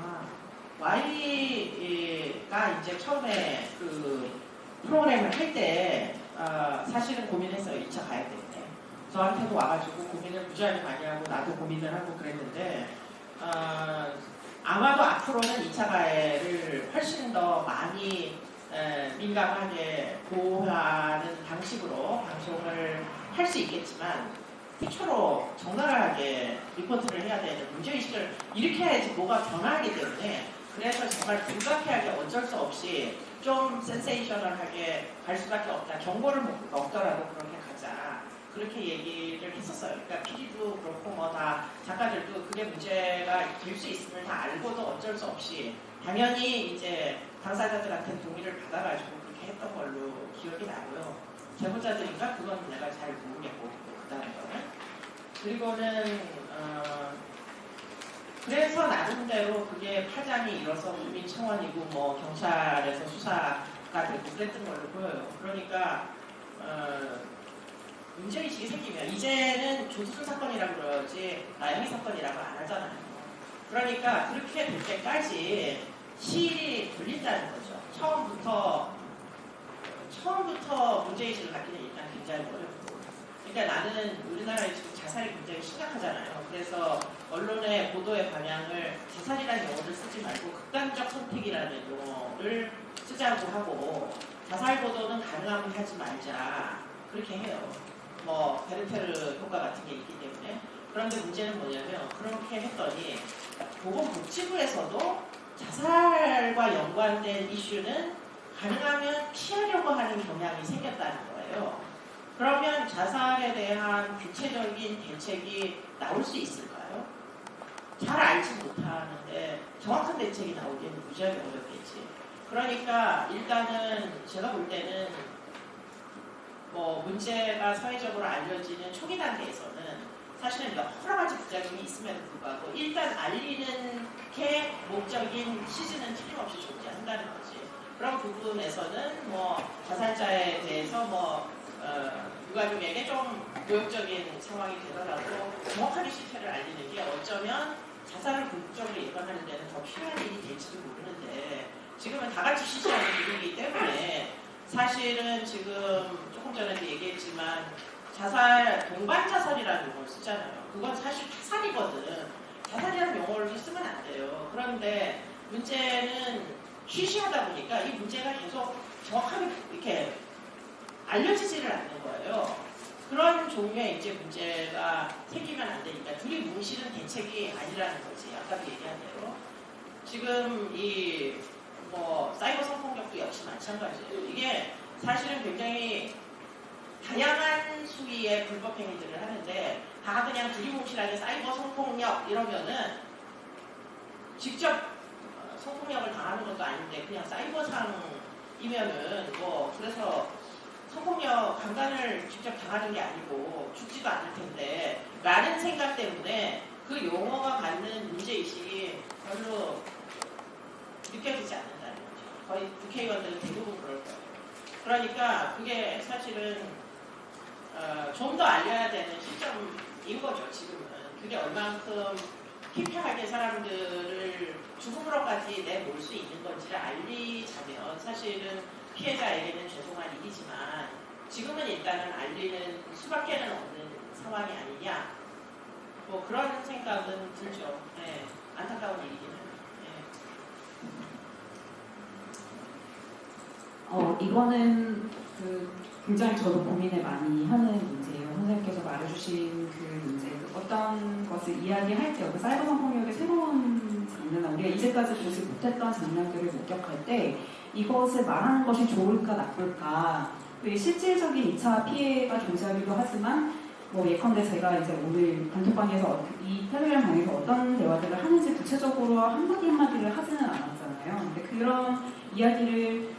아, Y가 이제 처음에 그 프로그램을 할때 아, 사실은 고민했어요. 2차 가야 때문에. 저한테도 와가지고 고민을 무지하게 많이 하고 나도 고민을 하고 그랬는데 아, 아마도 앞으로는 2차 가해를 훨씬 더 많이 에, 민감하게 보호하는 방식으로 방송을 할 수 있겠지만 최초로 적나라하게 리포트를 해야 되는 문제의식을 일으켜야지 뭐가 변화하기 때문에 그래서 정말 불가피하게 어쩔 수 없이 좀 센세이셔널하게 갈 수밖에 없다. 경고를 먹- 먹더라도 그렇게 가자. 그렇게 얘기를 했었어요. 그러니까 PD도 그렇고 뭐 다 작가들도 그게 문제가 될 수 있음을 다 알고도 어쩔 수 없이 당연히 이제 당사자들한테 동의를 받아가지고 그렇게 했던 걸로 기억이 나고요. 제보자들인가 그건 내가 잘 모르겠고 그 다음에 거는 그리고는 어, 그래서 나름대로 그게 파장이 일어서 국민 청원이고 뭐 경찰에서 수사가 되고 그랬던 걸로 보여요. 그러니까 어, 문제의식이 생기면 이제는 조두순 사건이라고 그러지 나영이 사건이라고 안 하잖아요. 그러니까 그렇게 될 때까지 시일이 걸린다는 거죠. 처음부터 처음부터 문제의식을 갖기는 일단 굉장히 어렵고 그러니까 나는 우리나라에 지금 자살이 굉장히 심각하잖아요. 그래서 언론의 보도의 방향을 자살이라는 용어를 쓰지 말고 극단적 선택이라는 용어를 쓰자고 하고 자살 보도는 가능하면 하지 말자 그렇게 해요. 뭐 베르테르 효과 같은 게 있기 때문에 그런데 문제는 뭐냐면 그렇게 했더니 보건복지부에서도 자살과 연관된 이슈는 가능하면 피하려고 하는 경향이 생겼다는 거예요. 그러면 자살에 대한 구체적인 대책이 나올 수 있을까요? 잘 알지 못하는데 정확한 대책이 나오기에는 무지하게 어렵겠지. 그러니까 일단은 제가 볼 때는 뭐 문제가 사회적으로 알려지는 초기 단계에서는 사실은 여러 가지 부작용이 있음에도 불구하고 일단 알리는 게 목적인 시즌은 틀림없이 존재한다는 거지. 그런 부분에서는 뭐 자살자에 대해서 뭐 어, 유가족에게 좀 모욕적인 상황이 되더라도 정확하게 실체를 알리는 게 어쩌면 자살을 궁극적으로 예방하는 데는 더 필요한 일이 될지도 모르는데 지금은 다 같이 시시하는 일이기 때문에 사실은 지금 조금 전에도 얘기했지만 자살, 동반 자살이라는 용어를 쓰잖아요. 그건 사실 타살이거든. 자살이라는 용어를 쓰면 안 돼요. 그런데 문제는 쉬쉬하다 보니까 이 문제가 계속 정확하게 이렇게 알려지지를 않는. 그런 종류의 이제 문제가 생기면 안 되니까 둘이 뭉치는 대책이 아니라는 거지. 아까도 얘기한 대로. 지금 이 뭐 사이버 성폭력도 역시 마찬가지예요. 이게 사실은 굉장히 다양한 수위의 불법 행위들을 하는데 다 그냥 두리뭉실하게 사이버 성폭력 이러면은 직접 성폭력을 당하는 것도 아닌데 그냥 사이버상이면은 뭐 그래서 성폭력 강간을 직접 당하는 게 아니고 죽지도 않을 텐데 라는 생각 때문에 그 용어가 갖는 문제의식이 별로 느껴지지 않는다는 거죠. 거의 국회의원들은 대부분 그럴 거예요. 그러니까 그게 사실은 어, 좀 더 알려야 되는 시점인 거죠, 지금은. 그게 얼만큼 피폐하게 사람들을 죽음으로까지 내몰 수 있는 건지를 알리자면 사실은 피해자에게는 죄송한 일이지만 지금은 일단은 알리는 수밖에는 없는 상황이 아니냐. 뭐 그런 생각은 들죠. 네, 안타까운 일이긴 해요. 네. 어, 이거는 그 굉장히 저도 고민을 많이 하는 문제예요. 선생님께서 말해주신 그 문제, 어떤 것을 이야기할 때, 그 사이버 성폭력의 새로운 장면, 우리가 이제까지 보지 못했던 장면들을 목격할 때 이것을 말하는 것이 좋을까 나쁠까, 그 실질적인 2차 피해가 존재하기도 하지만 뭐 예컨대 제가 이제 오늘 단톡방에서 어- 이 텔레그램 방에서 어떤 대화들을 하는지 구체적으로 한마디 한마디를 하지는 않았잖아요. 근데 그런 이야기를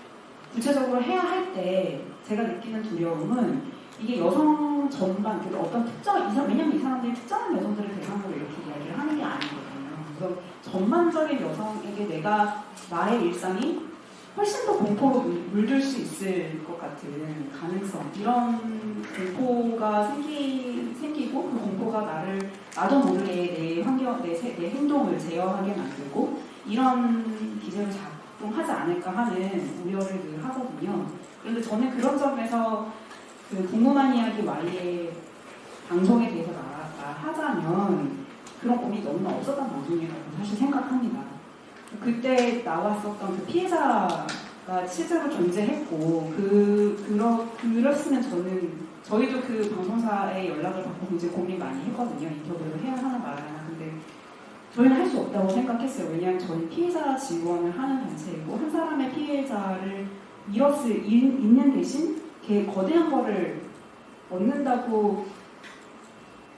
구체적으로 해야 할 때 제가 느끼는 두려움은 이게 여성 전반, 그리고 어떤 특정, 이 사람, 왜냐면 이 사람들이 특정한 여성들을 대상으로 이렇게 이야기를 하는 게 아니거든요. 그래서 전반적인 여성에게 내가 나의 일상이 훨씬 더 공포로 물- 물들 수 있을 것 같은 가능성, 이런 공포가 생기, 생기고 그 공포가 나를 나도 모르게 내 환경, 내, 세- 내 행동을 제어하게 만들고 이런 기제로 작동하지 않을까 하는 우려를 늘 하거든요. 그런데 저는 그런 점에서 그 궁금한 이야기 Y의 방송에 대해서 나, 나 하자면 그런 고민이 너무나 없었던 방송이라고 사실 생각합니다. 그때 나왔었던 그 피해자가 실제로 존재했고 그 그러 그랬으면 저는 저희도 그 방송사에 연락을 받고 굉장히 고민 많이 했거든요. 인터뷰를 해야 하나 말아야 하나. 근데 저희는 할 수 없다고 생각했어요. 왜냐하면 저희 피해자 지원을 하는 단체이고 한 사람의 피해자를 잃었을 잃- 잃는 대신 걔 거대한 거를 얻는다고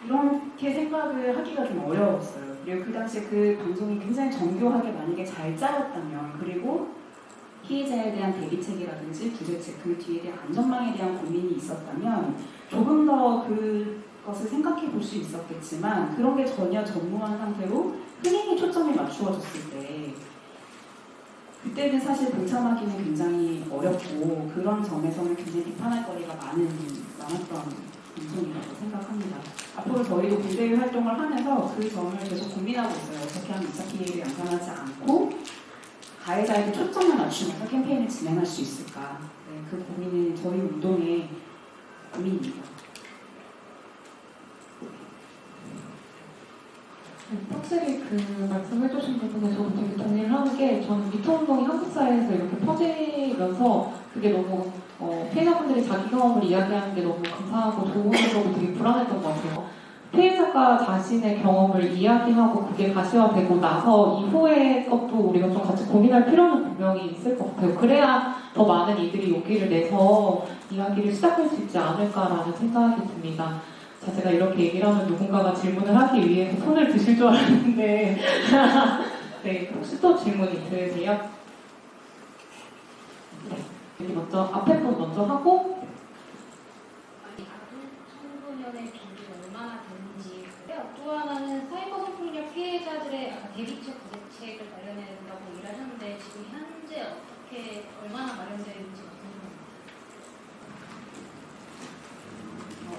이렇게 생각을 하기가 좀 어려웠어요. 그리고 그 당시에 그 방송이 굉장히 정교하게 만약에 잘 짜였다면 그리고 피해자에 대한 대비책이라든지 부재책 그 뒤에 대한 안전망에 대한 고민이 있었다면 조금 더 그것을 생각해 볼 수 있었겠지만 그런 게 전혀 전무한 상태로 흥행에 초점이 맞추어졌을 때 그때는 사실 동참하기는 굉장히 어렵고 그런 점에서는 굉장히 비판할 거리가 많은 많았던 방송이라고 생각합니다. 앞으로 저희도 군대의 활동을 하면서 그 점을 계속 고민하고 있어요. 어떻게 하면 2차 피해를 양산하지 않고 가해자에게 초점을 맞추면서 캠페인을 진행할 수 있을까. 네, 그 고민은 저희 운동의 고민입니다. 네, 확실히 그 말씀해주신 부분에 저도 되게 동의를 하는 게 저는 미투 운동이 한국 사회에서 이렇게 퍼지면서 그게 너무 어, 피해자분들이 자기 경험을 이야기하는 게 너무 감사하고 좋은 거고 되게 불안했던 것 같아요. 피해자가 자신의 경험을 이야기하고 그게 가시화되고 나서 이후의 것도 우리가 좀 같이 고민할 필요는 분명히 있을 것 같아요. 그래야 더 많은 이들이 용기를 내서 이야기를 시작할 수 있지 않을까라는 생각이 듭니다. 자, 제가 이렇게 얘기를 하면 누군가가 질문을 하기 위해서 손을 드실 줄 알았는데 네, 혹시 또 질문 있으세요? 네, 여기 먼저 앞에 분 먼저 하고 청소년의 비율이 얼마나 되는지. 또 하나는 사이버 성폭력 피해자들의 대비책 부대책을 마련해야 된다고 얘기를 하셨는데 지금 현재 어떻게 얼마나 마련되어 있는지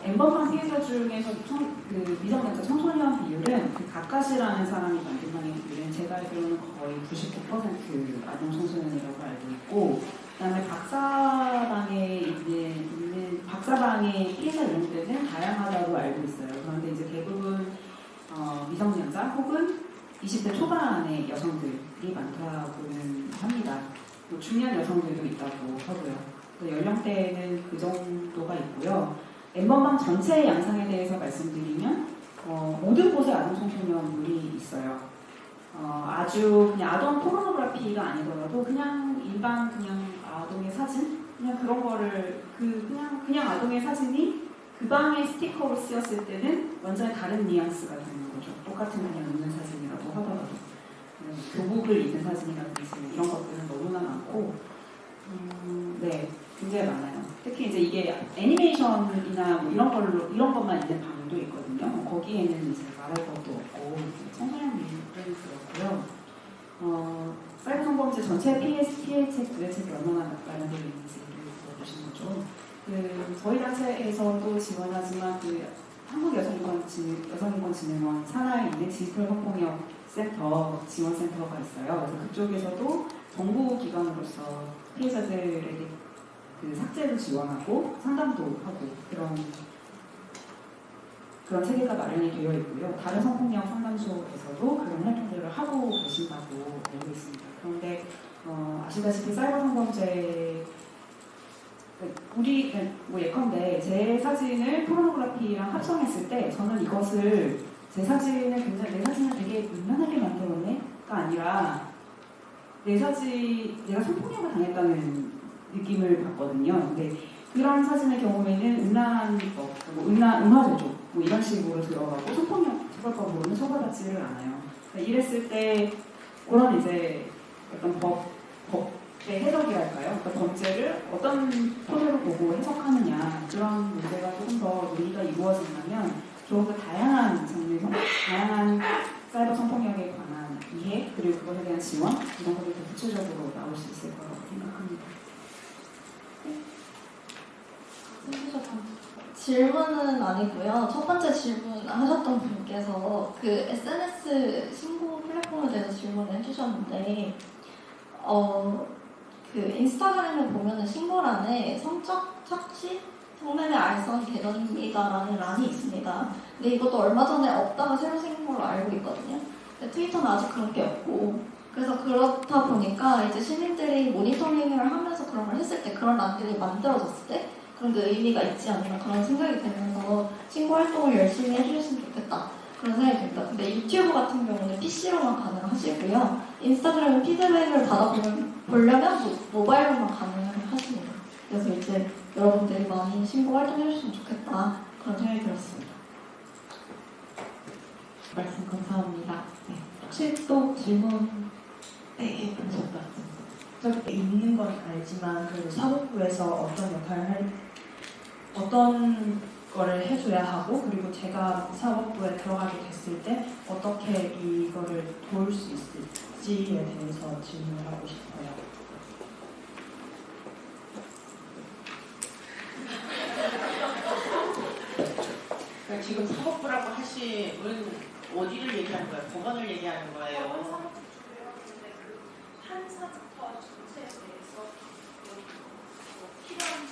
엠버방 피해자 중에서 청, 그 미성년자 청소년 비율은 그 가까시라는 사람이 만든 방의 비율은 제가 알기로는 거의 99% 아동 청소년이라고 알고 있고 그다음에 박사방에 있는, 있는 박사방의 피해자 연령대는 다양하다고 알고 있어요. 그런데 이제 대부분 어, 미성년자 혹은 20대 초반의 여성들이 많다고는 합니다. 뭐 중년 여성들도 있다고 하고요. 그 연령대는 그 정도가 있고요. 엠번방 전체의 양상에 대해서 말씀드리면 어, 모든 곳에 아동 청소년물이 있어요. 어, 아주 그냥 아동 포르노그래피가 아니더라도 그냥 일반 그냥 사진 그냥 그런 거를 그 그냥 그냥 아동의 사진이 그 방에 스티커로 쓰였을 때는 완전히 다른 뉘앙스가 되는 거죠. 똑같은 그냥 있는 사진이라고 하더라도. 네, 교복을 입는 사진이라든지 이런 것들은 너무나 많고 음, 네 굉장히 많아요. 특히 이제 이게 애니메이션이나 뭐 이런 걸로 이런 것만 있는 방도 있거든요. 거기에는 이제 말할 것도 없고 청소년 미술은 그렇고요. 어, 성범죄 전체 PS, PH의 부대책이 얼마나 마련되어 있는지를 물어보신 거죠. 그 저희 단체에서도 지원하지만 그 한국여성인권 진- 여성인권진흥원 산하에 있는 디지털 성폭력 센터 지원센터가 있어요. 그래서 그쪽에서도 정부 기관으로서 피해자들에게 그 삭제를 지원하고 상담도 하고 그런 그런 체계가 마련이 되어 있고요. 다른 성폭력 상담소에서도 그런 활동들을 하고 계신다고 알고 있습니다. 그런데 어, 아시다시피 사이버 성범죄 우리 뭐 예컨대 제 사진을 포르노그래피랑 합성했을 때 저는 이것을 제 사진을 굉장히 내 사진을 되게 민망하게 만들었네가 아니라 내 사진 내가 성폭력을 당했다는 느낌을 받거든요. 근데 그런 사진의 경우에는 음란 법, 뭐 음란 음화제조 뭐 이런 식으로 들어가고 성폭력 처벌법으로는 처벌받지를 않아요. 그러니까 이랬을 때 그런 이제 어떤 법 법의 해석이랄까요? 그러니까 범죄를 어떤 토대로 보고 해석하느냐 그런 문제가 조금 더 논의가 이루어진다면 조금 더 다양한 장르, 성- 다양한 사이버 성폭력에 관한 이해 그리고 그것에 대한 지원 이런 것들이 더 구체적으로 나올 수 있을 거라고 생각합니다. 질문은 아니고요. 첫 번째 질문 하셨던 분께서 그 SNS 신고 플랫폼에 대해서 질문을 해주셨는데, 어, 그 인스타그램을 보면은 신고란에 성적 착취, 성매매 알선 계정입니다라는 란이 있습니다. 근데 이것도 얼마 전에 없다가 새로 생긴 걸로 알고 있거든요. 근데 트위터는 아직 그런 게 없고, 그래서 그렇다 보니까 이제 시민들이 모니터링을 하면서 그런 걸 했을 때 그런 란들이 만들어졌을 때 그런 게 의미가 있지 않나 그런 생각이 들면서 신고 활동을 열심히 해주셨으면 좋겠다 그런 생각이 듭니다. 근데 유튜브 같은 경우는 PC로만 가능하시고요. 인스타그램은 피드백을 받아보려면 모- 모바일로만 가능하십니다. 그래서 이제 여러분들이 많이 신고 활동해주셨으면 좋겠다 그런 생각이 들었습니다. 말씀 감사합니다. 네. 혹시 또 질문 네, 하셨다. 저기 있는 건 알지만 그래도 사법부에서 어떤 역할을 할 어떤 거를 해줘야 하고 그리고 제가 사법부에 들어가게 됐을 때 어떻게 이거를 도울 수 있을지에 대해서 질문을 하고 싶어요. 그러니까 지금 사법부라고 하심은 어디를 얘기하는 거예요? 법원을 얘기하는 거예요. 판사부터 전체에 대해서 뭐 필요한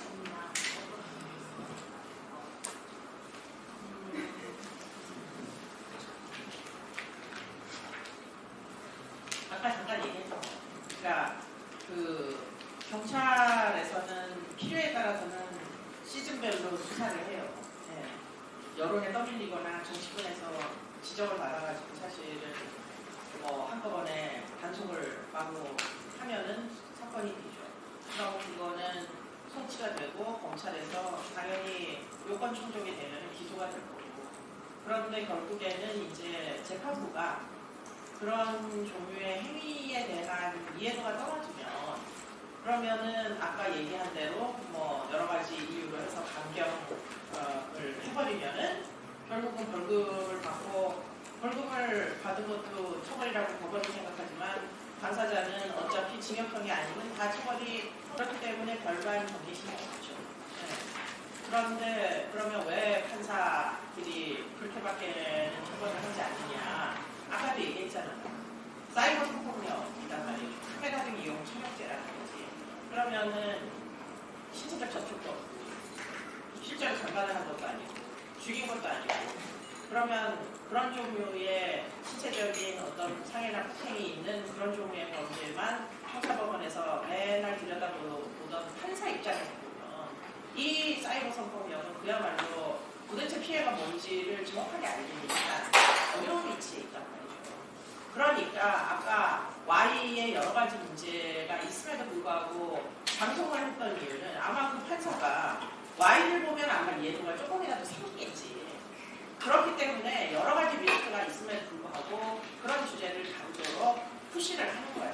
뭔지를 정확하게 알기니까 어려운 위치에 있단 말이죠. 그러니까 아까 Y의 여러 가지 문제가 있음에도 불구하고 방송을 했던 이유는 아마 그 판사가 Y를 보면 아마 이해도가 조금이라도 생기겠지. 그렇기 때문에 여러 가지 리스크가 있음에도 불구하고 그런 주제를 다루도록 푸시를 하는 거예요.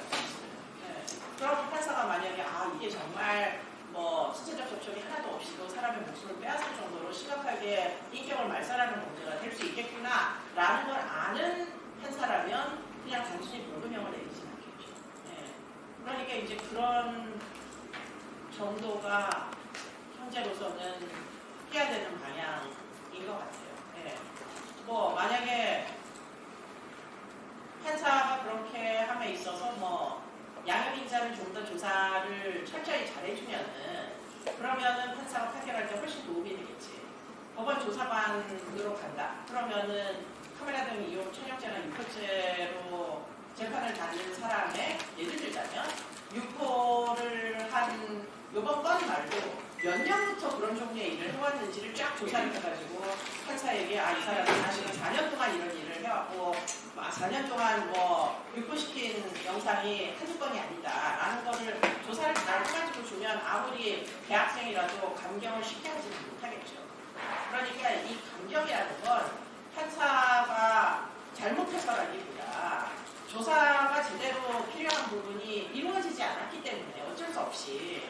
네. 그럼 판사가 만약에 아 이게 정말 뭐 신체적 접촉이 하나도 없이도 사람의 목숨을 빼앗을 정도로 심각하게 인격을 말살하는 문제가 될 수 있겠구나 라는 걸 아는 판사라면 그냥 단순히 벌금형을 내리진 않겠죠. 네. 그러니까 이제 그런 정도가 현재로서는 해야 되는 방향인 것 같아요. 예. 뭐 만약에 판사가 그렇게 함에 있어서 뭐 양형인자를 좀 더 조사를 철저히 잘 해주면은 그러면은 판사가 판결할 때 훨씬 도움이 되겠지. 법원 조사관으로 간다. 그러면은 카메라 등 이용 촬영죄나 유포죄로 재판을 받는 사람의 예를 들자면 유포를 한 요번 건 말고 몇 년부터 그런 종류의 일을 해왔는지를 쫙 조사를 해가지고 판사에게 아 이 사람은 사실은 4년 동안 이런 일을 해왔고 아, 4년 동안 뭐 유포시킨 영상이 한두 건이 아니다라는 거를 조사를 잘 해가지고 주면 아무리 대학생이라도 감경을 쉽게 하지는 못하겠죠. 그러니까 이 감경이라는 건 판사가 잘못해서라기보다 조사가 제대로 필요한 부분이 이루어지지 않았기 때문에 어쩔 수 없이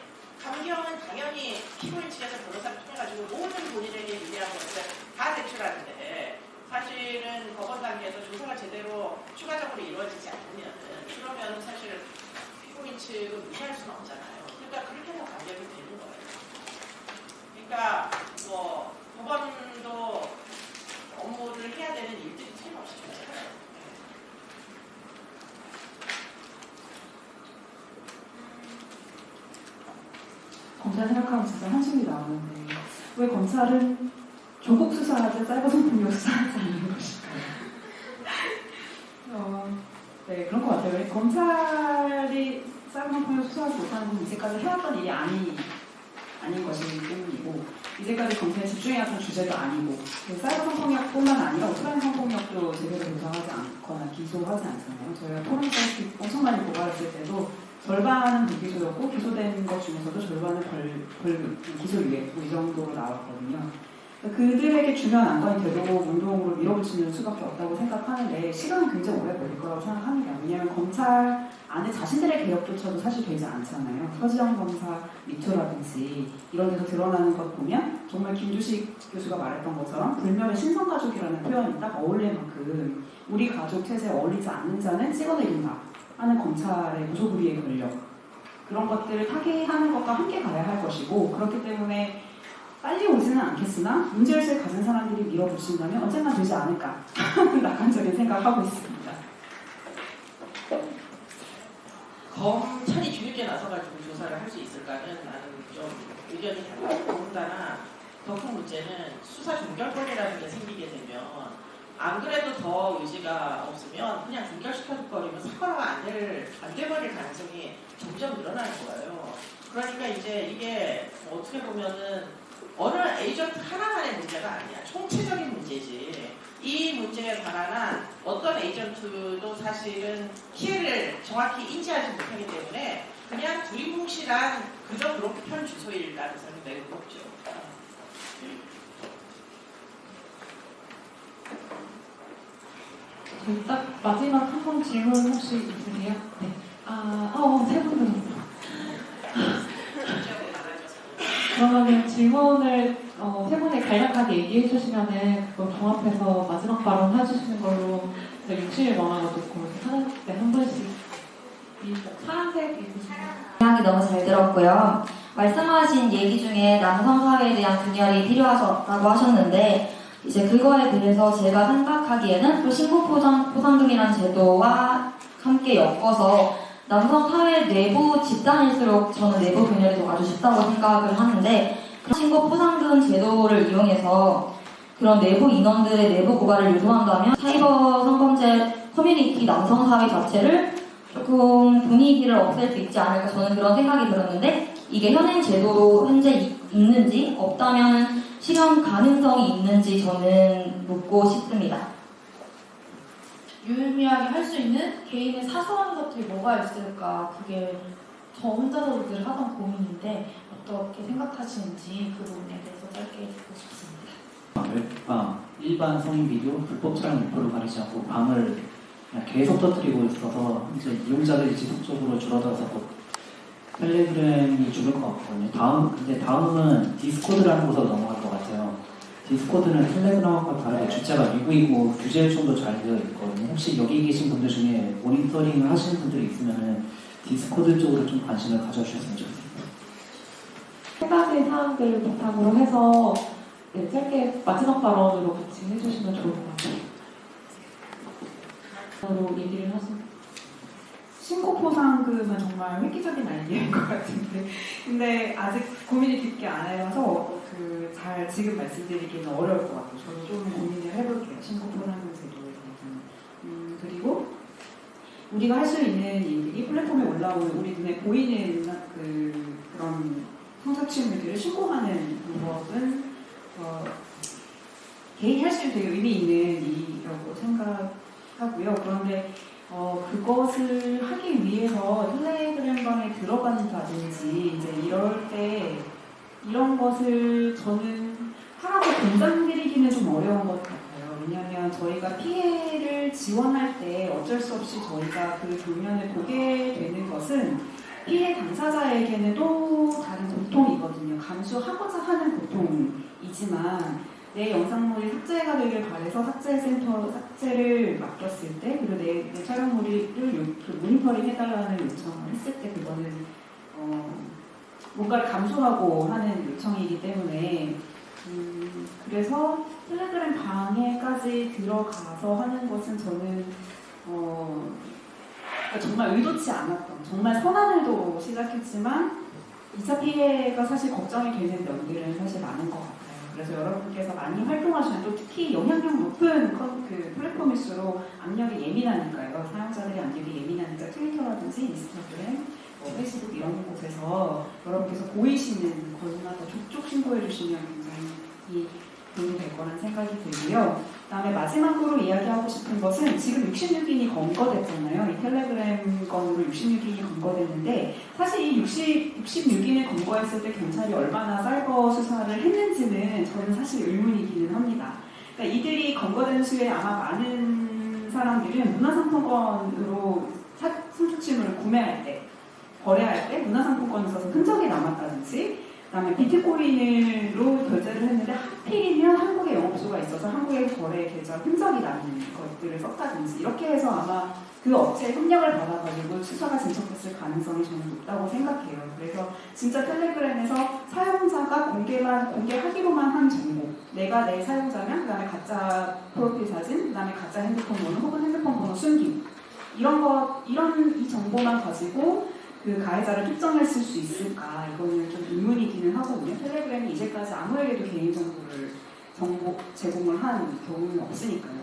감경은 당연히 피고인 측에서 변호사를 통해 가지고 모든 본인에게 유리한 것을 다 제출하는데 사실은 법원 단계에서 조사가 제대로 추가적으로 이루어지지 않으면 그러면 사실 피고인 측은 무시할 수는 없잖아요. 그러니까 그렇게 해서 감경이 되는 거예요. 그러니까 뭐 법원도 업무를 해야 되는 일들이 틀림없이 존재해요. 검사 생각하면 진짜 한숨이 나오는데 왜 검찰은 조국 수사하듯 사이버 성폭력 수사하지 않는 것일까요? 어, 네 그런 것 같아요. 왜 검찰이 사이버 성폭력 수사하지 못하는 건 이제까지 해왔던 일이 아니, 아닌 것이기 때문이고 이제까지 검찰에 집중해왔던 주제도 아니고 그 사이버 성폭력뿐만 아니라 오프라인 성폭력도 제대로 조사하지 않거나 기소하지 않잖아요. 저희가 토론 사이트 엄청 많이 고발했을 때도 절반은 불기소였고 기소된 것 중에서도 절반은 벌, 벌 기소유예 뭐 이 정도로 나왔거든요. 그들에게 중요한 안건이 되도록 운동으로 밀어붙이는 수밖에 없다고 생각하는데 시간은 굉장히 오래 걸릴 거라고 생각합니다. 왜냐하면 검찰 안에 자신들의 개혁조차도 사실 되지 않잖아요. 서지영 검사 미투라든지 이런 데서 드러나는 것 보면 정말 김주식 교수가 말했던 것처럼 불멸의 신성가족이라는 표현이 딱 어울릴 만큼 우리 가족 체제에 어울리지 않는 자는 찍어내린다 하는 검찰의 무소불위의 권력 그런 것들을 타개하는 것과 함께 가야 할 것이고 그렇기 때문에 빨리 오지는 않겠으나 문제의식을 가진 사람들이 밀어붙인다면 언젠가 되지 않을까 낙관적인 생각하고 있습니다. 검찰이 뒤늦게 나서가지고 조사를 할 수 있을까는 나는 좀 의견이 달라요. 더군다나 더 큰 문제는 수사 종결권이라는 게 생기게 되면 안 그래도 더 의지가 없으면 그냥 종결시켜버리면 사과가 안, 될, 안 돼버릴 가능성이 점점 늘어나는 거예요. 그러니까 이제 이게 뭐 어떻게 보면은 어느 에이전트 하나만의 문제가 아니야. 총체적인 문제지. 이 문제에 관한 어떤 에이전트도 사실은 피해를 정확히 인지하지 못하기 때문에 그냥 두리뭉실한 그저 그렇게 편 주소일 가능성이 매우 높죠. 저희 딱 마지막 한 번 질문 혹시 있으세요? 네. 아, 어, 세분 들었어. 그러면 질문을 어, 세 분이 간략하게 얘기해 주시면은 그걸 종합해서 마지막 발언 해주시는 걸로 제가 욕심이 많아가지고 이렇게 하는데 한 분씩 이 파란색 이야기 너무 잘 들었고요. 말씀하신 얘기 중에 남성 사회에 대한 분열이 필요하다고 하셨는데 이제 그거에 대해서 제가 생각하기에는 또 신고 포상, 포상금이라는 제도와 함께 엮어서 남성 사회 내부 집단일수록 저는 내부 분열이 더 아주 쉽다고 생각을 하는데 그런 신고 포상금 제도를 이용해서 그런 내부 인원들의 내부 고발을 유도한다면 사이버 성범죄 커뮤니티 남성 사회 자체를 조금 분위기를 없앨 수 있지 않을까 저는 그런 생각이 들었는데 이게 현행 제도로 현재 이- 있는지 없다면 실현 가능성이 있는지 저는 묻고 싶습니다. 유의미하게 할 수 있는 개인의 사소한 것들이 뭐가 있을까 그게 저 혼자서도 늘 하던 고민인데 어떻게 생각하시는지 그 부분에 대해서 짧게 듣고 싶습니다. 아, 일반 성인 비디오 불법 촬영 목표로 가리지 않고 방을 계속 터뜨리고 있어서 이제 이용자들이 지속적으로 줄어들어서 또 텔레그램이 죽을 것 같거든요. 다음 근데 다음은 디스코드라는 곳으로 넘어갈 것 같아요. 디스코드는 텔레그램과 다르게 주체가 미국이고 규제 요청도 잘 되어 있거든요. 혹시 여기 계신 분들 중에 모니터링을 하시는 분들이 있으면 디스코드 쪽으로 좀 관심을 가져주셨으면 좋겠습니다. 세 가지 사항들을 바탕으로 해서 네, 짧게 마지막 발언으로 같이 해주시면 좋을 것 같아요. 바로 얘기를 하시면 신고 포상금은 정말 획기적인 아이디어인 것 같은데 근데 아직 고민이 깊게 안 해봐서 그 잘 지금 말씀드리기는 어려울 것 같아요. 저도 좀 고민을 해볼게요. 신고 포상금 제도에 대해서는. 음, 그리고 우리가 할 수 있는 일들이 플랫폼에 올라오는 우리 눈에 보이는 그 그런 성착취물들을 신고하는 방법은 어, 개인이 할 수 있는 되게 의미 있는 일이라고 생각하고요. 그런데 어, 그것을 하기 위해서 텔레그램방에 들어간다든지 이제 이럴 때 이런 것을 저는 하라고 권장드리기는 좀 어려운 것 같아요. 왜냐하면 저희가 피해를 지원할 때 어쩔 수 없이 저희가 그 장면을 보게 되는 것은 피해 당사자에게는 또 다른 고통이거든요. 감수하고자 하는 고통이지만 내 영상물이 삭제가 되길 바래서 삭제센터 삭제를 맡겼을 때 그리고 내, 내 촬영물을 요- 그 모니터링 해달라는 요청을 했을 때 그거는 어, 뭔가를 감수하고 하는 요청이기 때문에 음, 그래서 텔레그램 방에까지 들어가서 하는 것은 저는 어, 그러니까 정말 의도치 않았던 정말 선한 의도로 시작했지만 2차 피해가 사실 걱정이 되는 면들은 사실 많은 것 같아요. 그래서 여러분께서 많이 활동하시는 또 특히 영향력 높은 컨- 그 플랫폼일수록 압력이 예민하니까요. 사용자들의 압력이 예민하니까 트위터라든지 인스타그램, 뭐 페이스북 이런 곳에서 여러분께서 보이시는 거기마다 족족 신고해 주시면 굉장히 도움이 될 거란 생각이 들고요. 그다음에 마지막으로 이야기하고 싶은 것은 지금 66인이 검거됐잖아요. 이 텔레그램 건으로 66인이 검거됐는데 사실 이 60, 66인을 검거했을 때 경찰이 얼마나 사이버 수사를 했는지는 저는 사실 의문이기는 합니다. 그러니까 이들이 검거된 수에 아마 많은 사람들은 문화상품권으로 사- 성착취물을 구매할 때 거래할 때 문화상품권을 써서 흔적이 남았다든지 그다음에 비트코인으로 결제를 했는데 하필이면 한국에 영업소가 있어서 한국의 거래 계좌 흔적이 남는 것들을 썼다든지 이렇게 해서 아마 그 업체에 협력을 받아가지고 수사가 진척됐을 가능성이 저는 높다고 생각해요. 그래서 진짜 텔레그램에서 사용자가 공개만 공개하기로만 한 정보, 내가 내 사용자면 그다음에 가짜 프로필 사진, 그다음에 가짜 핸드폰 번호 혹은 핸드폰 번호 숨김 이런 것 이런 이 정보만 가지고 그 가해자를 특정했을 수 있을까 이거는 좀 의문이기는 하거든요. 텔레그램이 이제까지 아무에게도 개인정보를 정보 제공을 한 경우는 없으니까요.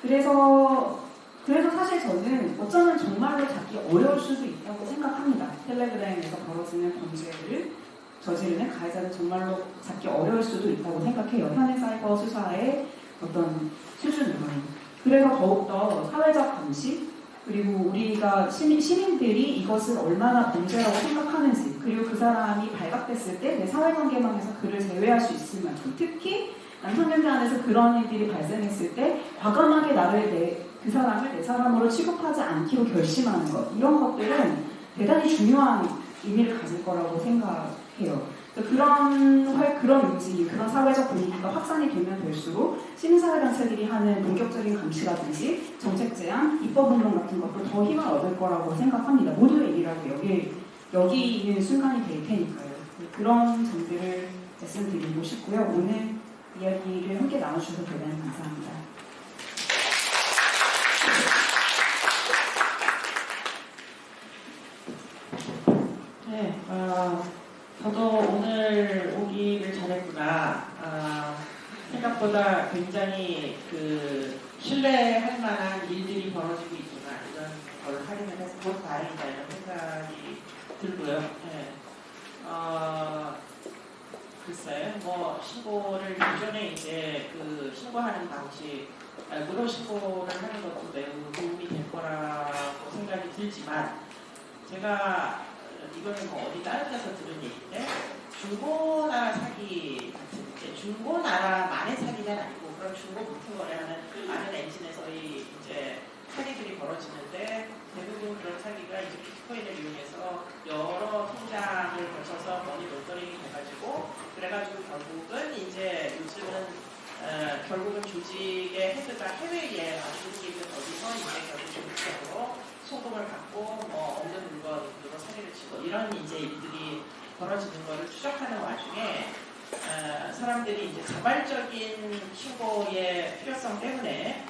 그래서 그래서 사실 저는 어쩌면 정말로 잡기 어려울 수도 있다고 생각합니다. 텔레그램에서 벌어지는 범죄를 저지르는 가해자는 정말로 잡기 어려울 수도 있다고 생각해요. 현행 사이버 수사의 어떤 수준으로는. 그래서 더욱더 사회적 감시, 그리고 우리가 시민, 시민들이 이것을 얼마나 범죄라고 생각하는지 그리고 그 사람이 발각됐을 때 내 사회관계망에서 그를 제외할 수 있을 만큼 특히 남성연대 안에서 그런 일들이 발생했을 때 과감하게 나를 내, 그 사람을 내 사람으로 취급하지 않기로 결심하는 것 이런 것들은 대단히 중요한 의미를 가질 거라고 생각해요. 그래서 그런 활- 그런 움직임, 그런 사회적 분위기가 확산이 되면 될수록 시민사회 단체들이 하는 본격적인 감시라든지 정책 제안, 입법 운동 같은 것도 더 힘을 얻을 거라고 생각합니다. 모두의 일이라고 여기 여기 있는 순간이 될 테니까요. 그런 점들을 말씀드리고 싶고요. 오늘 이야기를 함께 나눠주셔서 대단히 감사합니다. 네, 어, 저도 오늘 오기를 잘했구나. 아, 생각보다 굉장히 그 신뢰할 만한 일들이 벌어지고 있구나. 이런 걸 확인을 해서 곧 다행이다 이런 생각이 들고요. 네. 어, 글쎄, 뭐 신고를 기존에 이제 그 신고하는 방식, 아, 무료 신고를 하는 것도 매우 도움이 될 거라고 생각이 들지만 제가 이거는 뭐 어디 다른 데서 들은 얘기인데 중고나라 사기 같은 게 중고나라만의 사기는 아니고 그런 중고 부품 거래하는 많은 엔진에서의 이제 사기들이 벌어지는데 대부분 그런 사기가 이제 비트코인을 이용해서 여러 통장을 거쳐서 머니 론더링이 돼가지고 그래가지고 결국은 이제 요즘은 어, 결국은 조직의 헤드가 해외에 주는 있는 거기서 이제 결국 조직적으로 소금을 받고 뭐 없는 물건으로 사기를 치고 이런 이제 일들이 벌어지는 거를 추적하는 와중에 어, 사람들이 이제 자발적인 신고의 필요성 때문에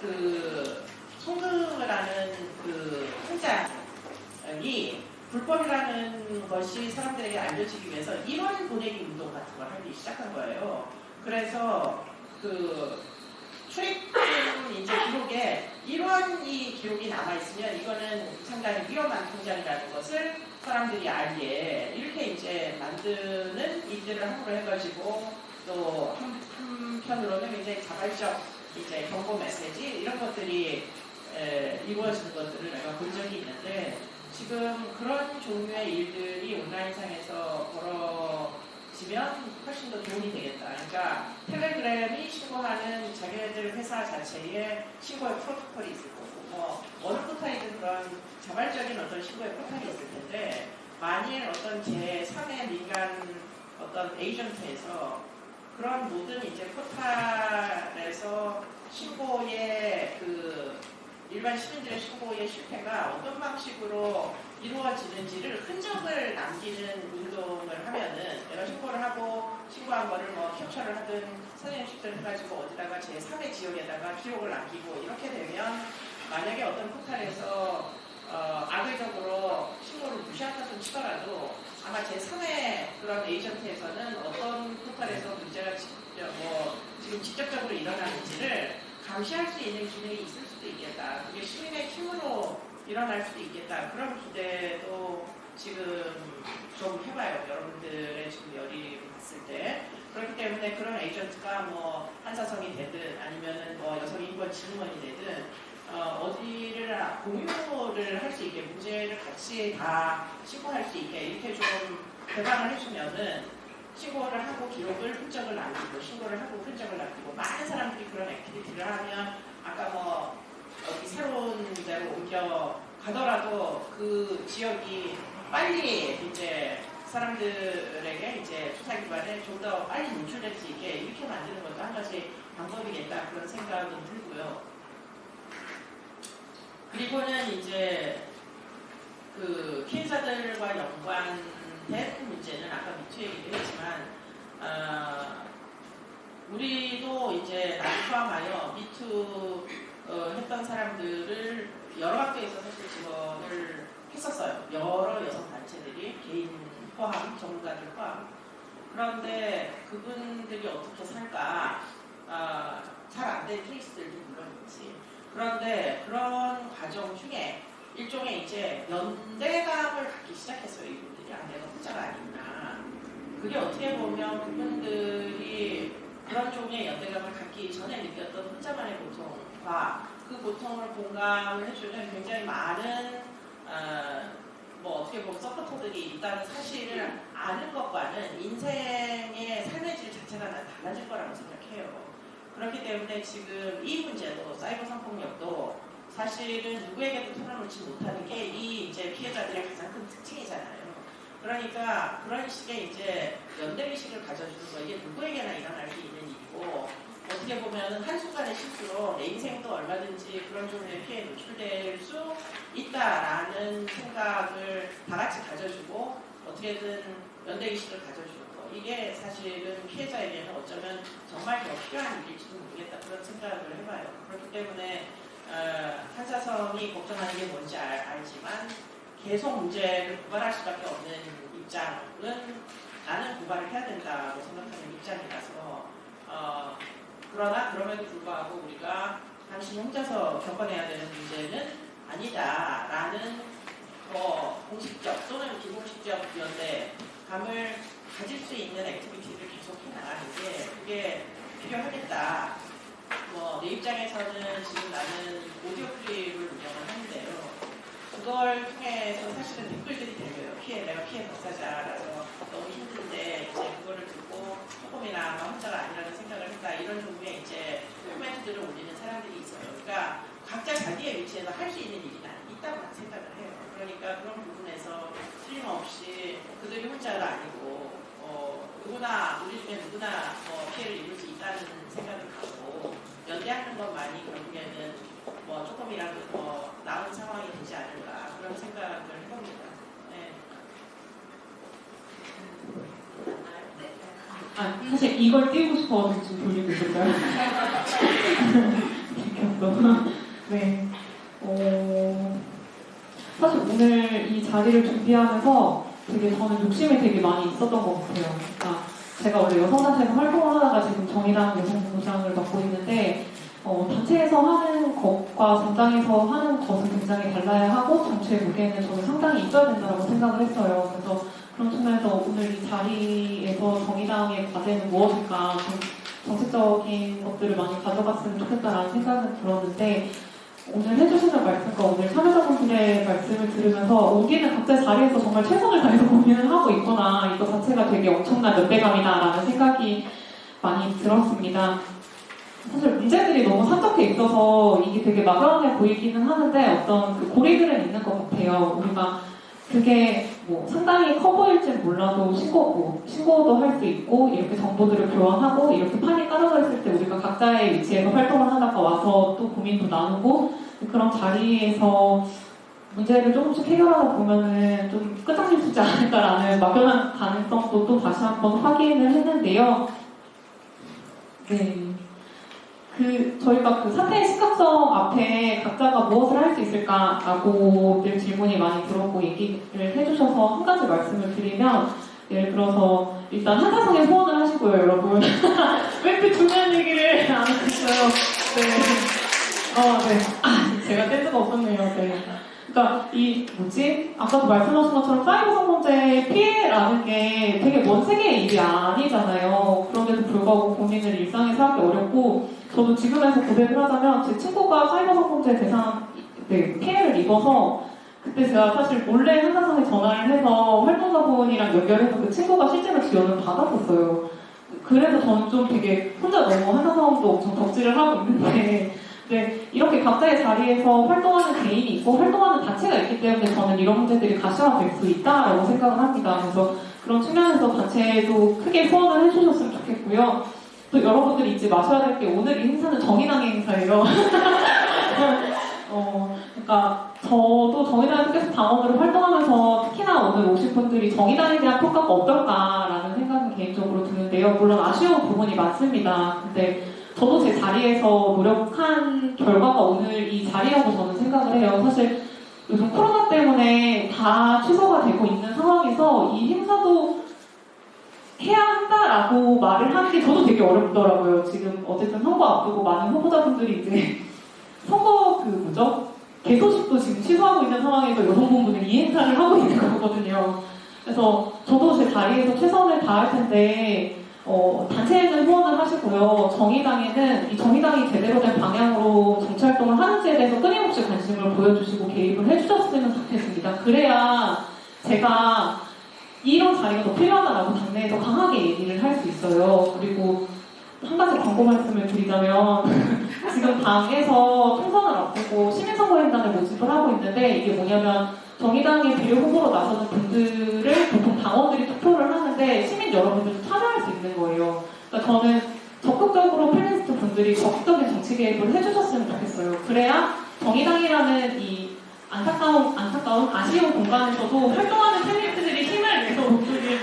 그 송금을 하는 그 통장이 불법이라는 것이 사람들에게 알려지기 위해서 1원 보내기 운동 같은 걸 하기 시작한 거예요. 그래서 그 출입금 이제 기록에 1원이 기록이 남아있으면 이거는 상당히 위험한 통장이라는 것을 사람들이 알기에 이렇게 이제 만드는 일들을 함부로 해가지고 또 한, 한편으로는 굉장히 자발적 이제 경고 메시지 이런 것들이 에, 이루어지는 것들을 내가 본 적이 있는데 지금 그런 종류의 일들이 온라인상에서 벌어 지면 훨씬 더 도움이 되겠다. 그러니까 텔레그램이 신고하는 자기네들 회사 자체에 신고의 프로토콜이 있을 거고 뭐 어느 포탈이든 그런 자발적인 어떤 신고의 포탈이 있을 텐데 만일 어떤 제3의 민간 어떤 에이전트에서 그런 모든 이제 포탈에서 신고의 그 일반 시민들의 신고의 실패가 어떤 방식으로 이루어 지는지를 흔적을 남기는 운동을 하면은 내가 신고를 하고 신고한 거를 뭐 캡처를 하든 사진 캡처를 해가지고 어디다가 제3의 지역에다가 기록을 남기고 이렇게 되면 만약에 어떤 포탈에서 어, 악의적으로 신고를 무시한다고 치더라도 아마 제3의 그런 에이전트에서는 어떤 포탈에서 문제가 지- 뭐 지금 직접적으로 일어나는지를 감시할 수 있는 기능이 있을 수도 있겠다. 그게 시민의 힘으로 일어날 수도 있겠다. 그런 기대도 지금 좀 해봐요. 여러분들의 지금 열의를 봤을 때. 그렇기 때문에 그런 에이전트가 뭐 한사성이 되든 아니면은 뭐 여성인권 진흥원이 되든 어, 어디를 공유를 할 수 있게 문제를 같이 다 신고할 수 있게 이렇게 좀 개방을 해주면은 신고를 하고 기록을 흔적을 남기고 신고를 하고 흔적을 남기고 많은 사람들이 그런 activity를 하면 아까 뭐 어디 새로운 데로 옮겨 가더라도 그 지역이 빨리 이제 사람들에게 이제 수사 기관에 좀 더 빨리 노출될 수 있게 이렇게 만드는 것도 한 가지 방법이겠다 그런 생각은 들고요. 그리고는 이제 그 피해자들과 연관된 문제는 아까 미투 얘기도 했지만 아, 우리도 이제 나를 포함하여 미투 어, 했던 사람들을 여러 학교에서 사실 지원을 했었어요. 여러 여성 단체들이 개인 포함, 전문가들 포함. 그런데 그분들이 어떻게 살까 아, 잘안 된 케이스들도 물론 있지. 그런데 그런 과정 중에 일종의 이제 연대감을 갖기 시작했어요. 이분들이 아, 내가 혼자가 아니구나. 그게 어떻게 보면 그분들이 그런 종류의 연대감을 갖기 전에 느꼈던 혼자만의 고통과 그 고통을 공감을 해주는 굉장히 많은 어, 뭐 어떻게 보면 서포터들이 있다는 사실을 아는 것과는 인생의 삶의 질 자체가 난 달라질 거라고 생각해요. 그렇기 때문에 지금 이 문제도 사이버 성폭력도 사실은 누구에게도 털어놓지 못하는 게 이 이제 피해자들의 가장 큰 특징이잖아요. 그러니까 그런 식의 이제 연대의식을 가져주는 거 이게 누구에게나 일어날 수 있는 일이고 어떻게 보면 한순간의 실수로 내 인생도 얼마든지 그런 종류의 피해에 노출될 수 있다라는 생각을 다 같이 가져주고 어떻게든 연대의식을 가져주는 거 이게 사실은 피해자에게는 어쩌면 정말 더 필요한 일일지도 모르겠다 그런 생각을 해봐요. 그렇기 때문에 어, 한사성이 걱정하는 게 뭔지 알, 알지만 계속 문제를 고발할 수밖에 없는 입장은 나는 고발을 해야 된다고 생각하는 입장이라서 어, 그러나 그럼에도 불구하고 우리가 당신이 혼자서 겪어내야 되는 문제는 아니다라는 뭐 공식적 또는 비공식적 연대감을 가질 수 있는 activity를 계속 해나가는 게 그게 필요하겠다. 뭐 내 입장에서는 지금 나는 오디오 클립을 운영을 하는데요. 그걸 통해서 사실은 댓글들이 들려요. 피해, 내가 피해 당사자라서 너무 힘든데 이제 그거를 듣고 조금이나 뭐 혼자가 아니라는 생각을 했다 이런 종류의 이제 코멘트들을 올리는 사람들이 있어요. 그러니까 각자 자기의 위치에서 할 수 있는 일이 있다고 생각을 해요. 그러니까 그런 부분에서 틀림없이 그들이 혼자가 아니고 어, 누구나 우리 중에 누구나 어, 피해를 입을 수 있다는 생각을 갖고 연대하는 것만이 결국에는 뭐 조금이라도 더 나은 상황이 되지 않을까 그런 생각을 해봅니다. 네. 아, 사실 이걸 띄우고 싶어서 지금 돌리고 있었어요. 네. 어, 사실 오늘 이 자리를 준비하면서 되게 저는 욕심이 되게 많이 있었던 것 같아요. 그러니까 제가 원래 여성단체에서 활동을 하다가 지금 정의당 여성부장을 맡고 있는데 어, 단체에서 하는 것과 정당에서 하는 것은 굉장히 달라야 하고 정치의 무게는 저는 상당히 있어야 된다고 생각을 했어요. 그래서 그런 측면에서 오늘 이 자리에서 정의당의 과제는 무엇일까 좀 정책적인 것들을 많이 가져갔으면 좋겠다라는 생각은 들었는데 오늘 해주시는 말씀과 오늘 참여자분들의 말씀을 들으면서 우리는 각자 자리에서 정말 최선을 다해서 고민을 하고 있구나 이거 자체가 되게 엄청난 연대감이다라는 생각이 많이 들었습니다. 사실 문제들이 너무 산적해 있어서 이게 되게 막연해 보이기는 하는데 어떤 그 고리들은 있는 것 같아요. 우리가 그게 뭐 상당히 커 보일지는 몰라도 신고고 신고도 할 수 있고 이렇게 정보들을 교환하고 이렇게 판이 깔아져 있을 때 우리가 각자의 위치에서 활동을 하다가 와서 또 고민도 나누고 그런 자리에서 문제를 조금씩 해결하다 보면은 좀 끝장일 수 있지 않을까라는 막연한 가능성도 또 다시 한번 확인을 했는데요. 네. 그 저희가 그 사태의 심각성 앞에 각자가 무엇을 할 수 있을까라고 늘 질문이 많이 들어오고 얘기를 해주셔서 한 가지 말씀을 드리면 예를 들어서 일단 한사성에 소원을 하시고요 여러분 왜 이렇게 중요한 얘기를 안 하셨어요 네. 어, 네. 아, 제가 센스가 없었네요 네. 그러니까 이 뭐지 아까도 말씀하신 것처럼 사이버 성범죄 피해라는 게 되게 먼 세계의 일이 아니잖아요 그런데도 불구하고 고민을 일상에서 하기 어렵고 저도 지금에서 고백을 하자면 제 친구가 사이버 성범죄 대상 네, 피해를 입어서 그때 제가 사실 몰래 한사성에 전화를 해서 활동가분이랑 연결해서 그 친구가 실제로 지원을 받았었어요. 그래서 저는 좀 되게 혼자 너무 한사성도 엄청 덕질을 하고 있는데 네, 이렇게 각자의 자리에서 활동하는 개인이 있고 활동하는 단체가 있기 때문에 저는 이런 문제들이 가시화될 수 있다라고 생각을 합니다. 그래서 그런 측면에서 단체도 크게 후원을 해주셨으면 좋겠고요. 또 여러분들이 잊지 마셔야 될 게 오늘 이 행사는 정의당의 행사예요. 어, 그러니까 저도 정의당에서 계속 당원으로 활동하면서 특히나 오늘 오신 분들이 정의당에 대한 평가가 어떨까라는 생각이 개인적으로 드는데요. 물론 아쉬운 부분이 많습니다. 근데 저도 제 자리에서 노력한 결과가 오늘 이 자리라고 저는 생각을 해요. 사실 요즘 코로나 때문에 다 취소가 되고 있는 상황에서 이 행사도 해야 한다라고 말을 하는 게 저도 되게 어렵더라고요. 지금 어쨌든 선거 앞두고 많은 후보자분들이 이제 선거 그 뭐죠? 개소식도 지금 취소하고 있는 상황에서 여성분들이 이 행사를 하고 있는 거거든요. 그래서 저도 제 자리에서 최선을 다할 텐데 어, 단체에는 후원을 하시고요. 정의당에는 이 정의당이 제대로 된 방향으로 정치 활동을 하는지에 대해서 끊임없이 관심을 보여주시고 개입을 해주셨으면 좋겠습니다. 그래야 제가 이런 자리가 더 필요하다라고 당내에서 강하게 얘기를 할 수 있어요. 그리고 한 가지 광고 말씀을 드리자면 지금 당에서 총선을 앞두고 시민선거인단을 모집을 하고 있는데 이게 뭐냐면 정의당의 비례 후보로 나서는 분들을 보통 당원들이 투표를 하는데 시민 여러분들도 참여할 수 있는 거예요. 그러니까 저는 적극적으로 필리스트 분들이 적극적인 정치 개입을 해주셨으면 좋겠어요. 그래야 정의당이라는 이 안타까운, 안타까운 아쉬운 공간에서도 활동하는 필리스트들이 힘을 내서 목소리를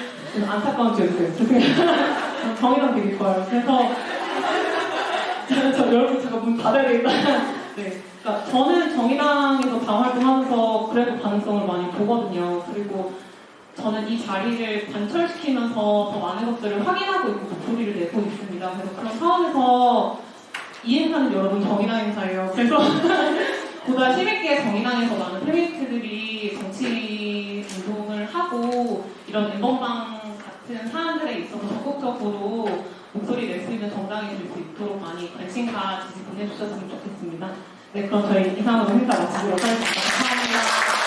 안타까운 지었어요. 죄송해요. 정의당 되게 좋아요. 그래서 저, 저 여러분 제가 문 닫아야 되겠다. 네. 그러니까 저는 정의당에서 당 활동하면서 그래도 가능성을 많이 보거든요. 그리고 저는 이 자리를 관철시키면서 더 많은 것들을 확인하고 있고 목소리를 내고 있습니다. 그래서 그런 차원에서 이 행사는 여러분 정의당 행사예요. 그래서 보다 힘있게 정의당에서 많은 페미니스트들이 정치 운동을 하고 이런 엠번방 같은 사안들에 있어서 적극적으로 목소리 낼 수 있는 정당이 될 수 있도록 많이 관심과 지지 보내주셨으면 좋겠습니다. 네, 그럼 저희 이상으로 행사 마치도록 하겠습니다. 감사합니다.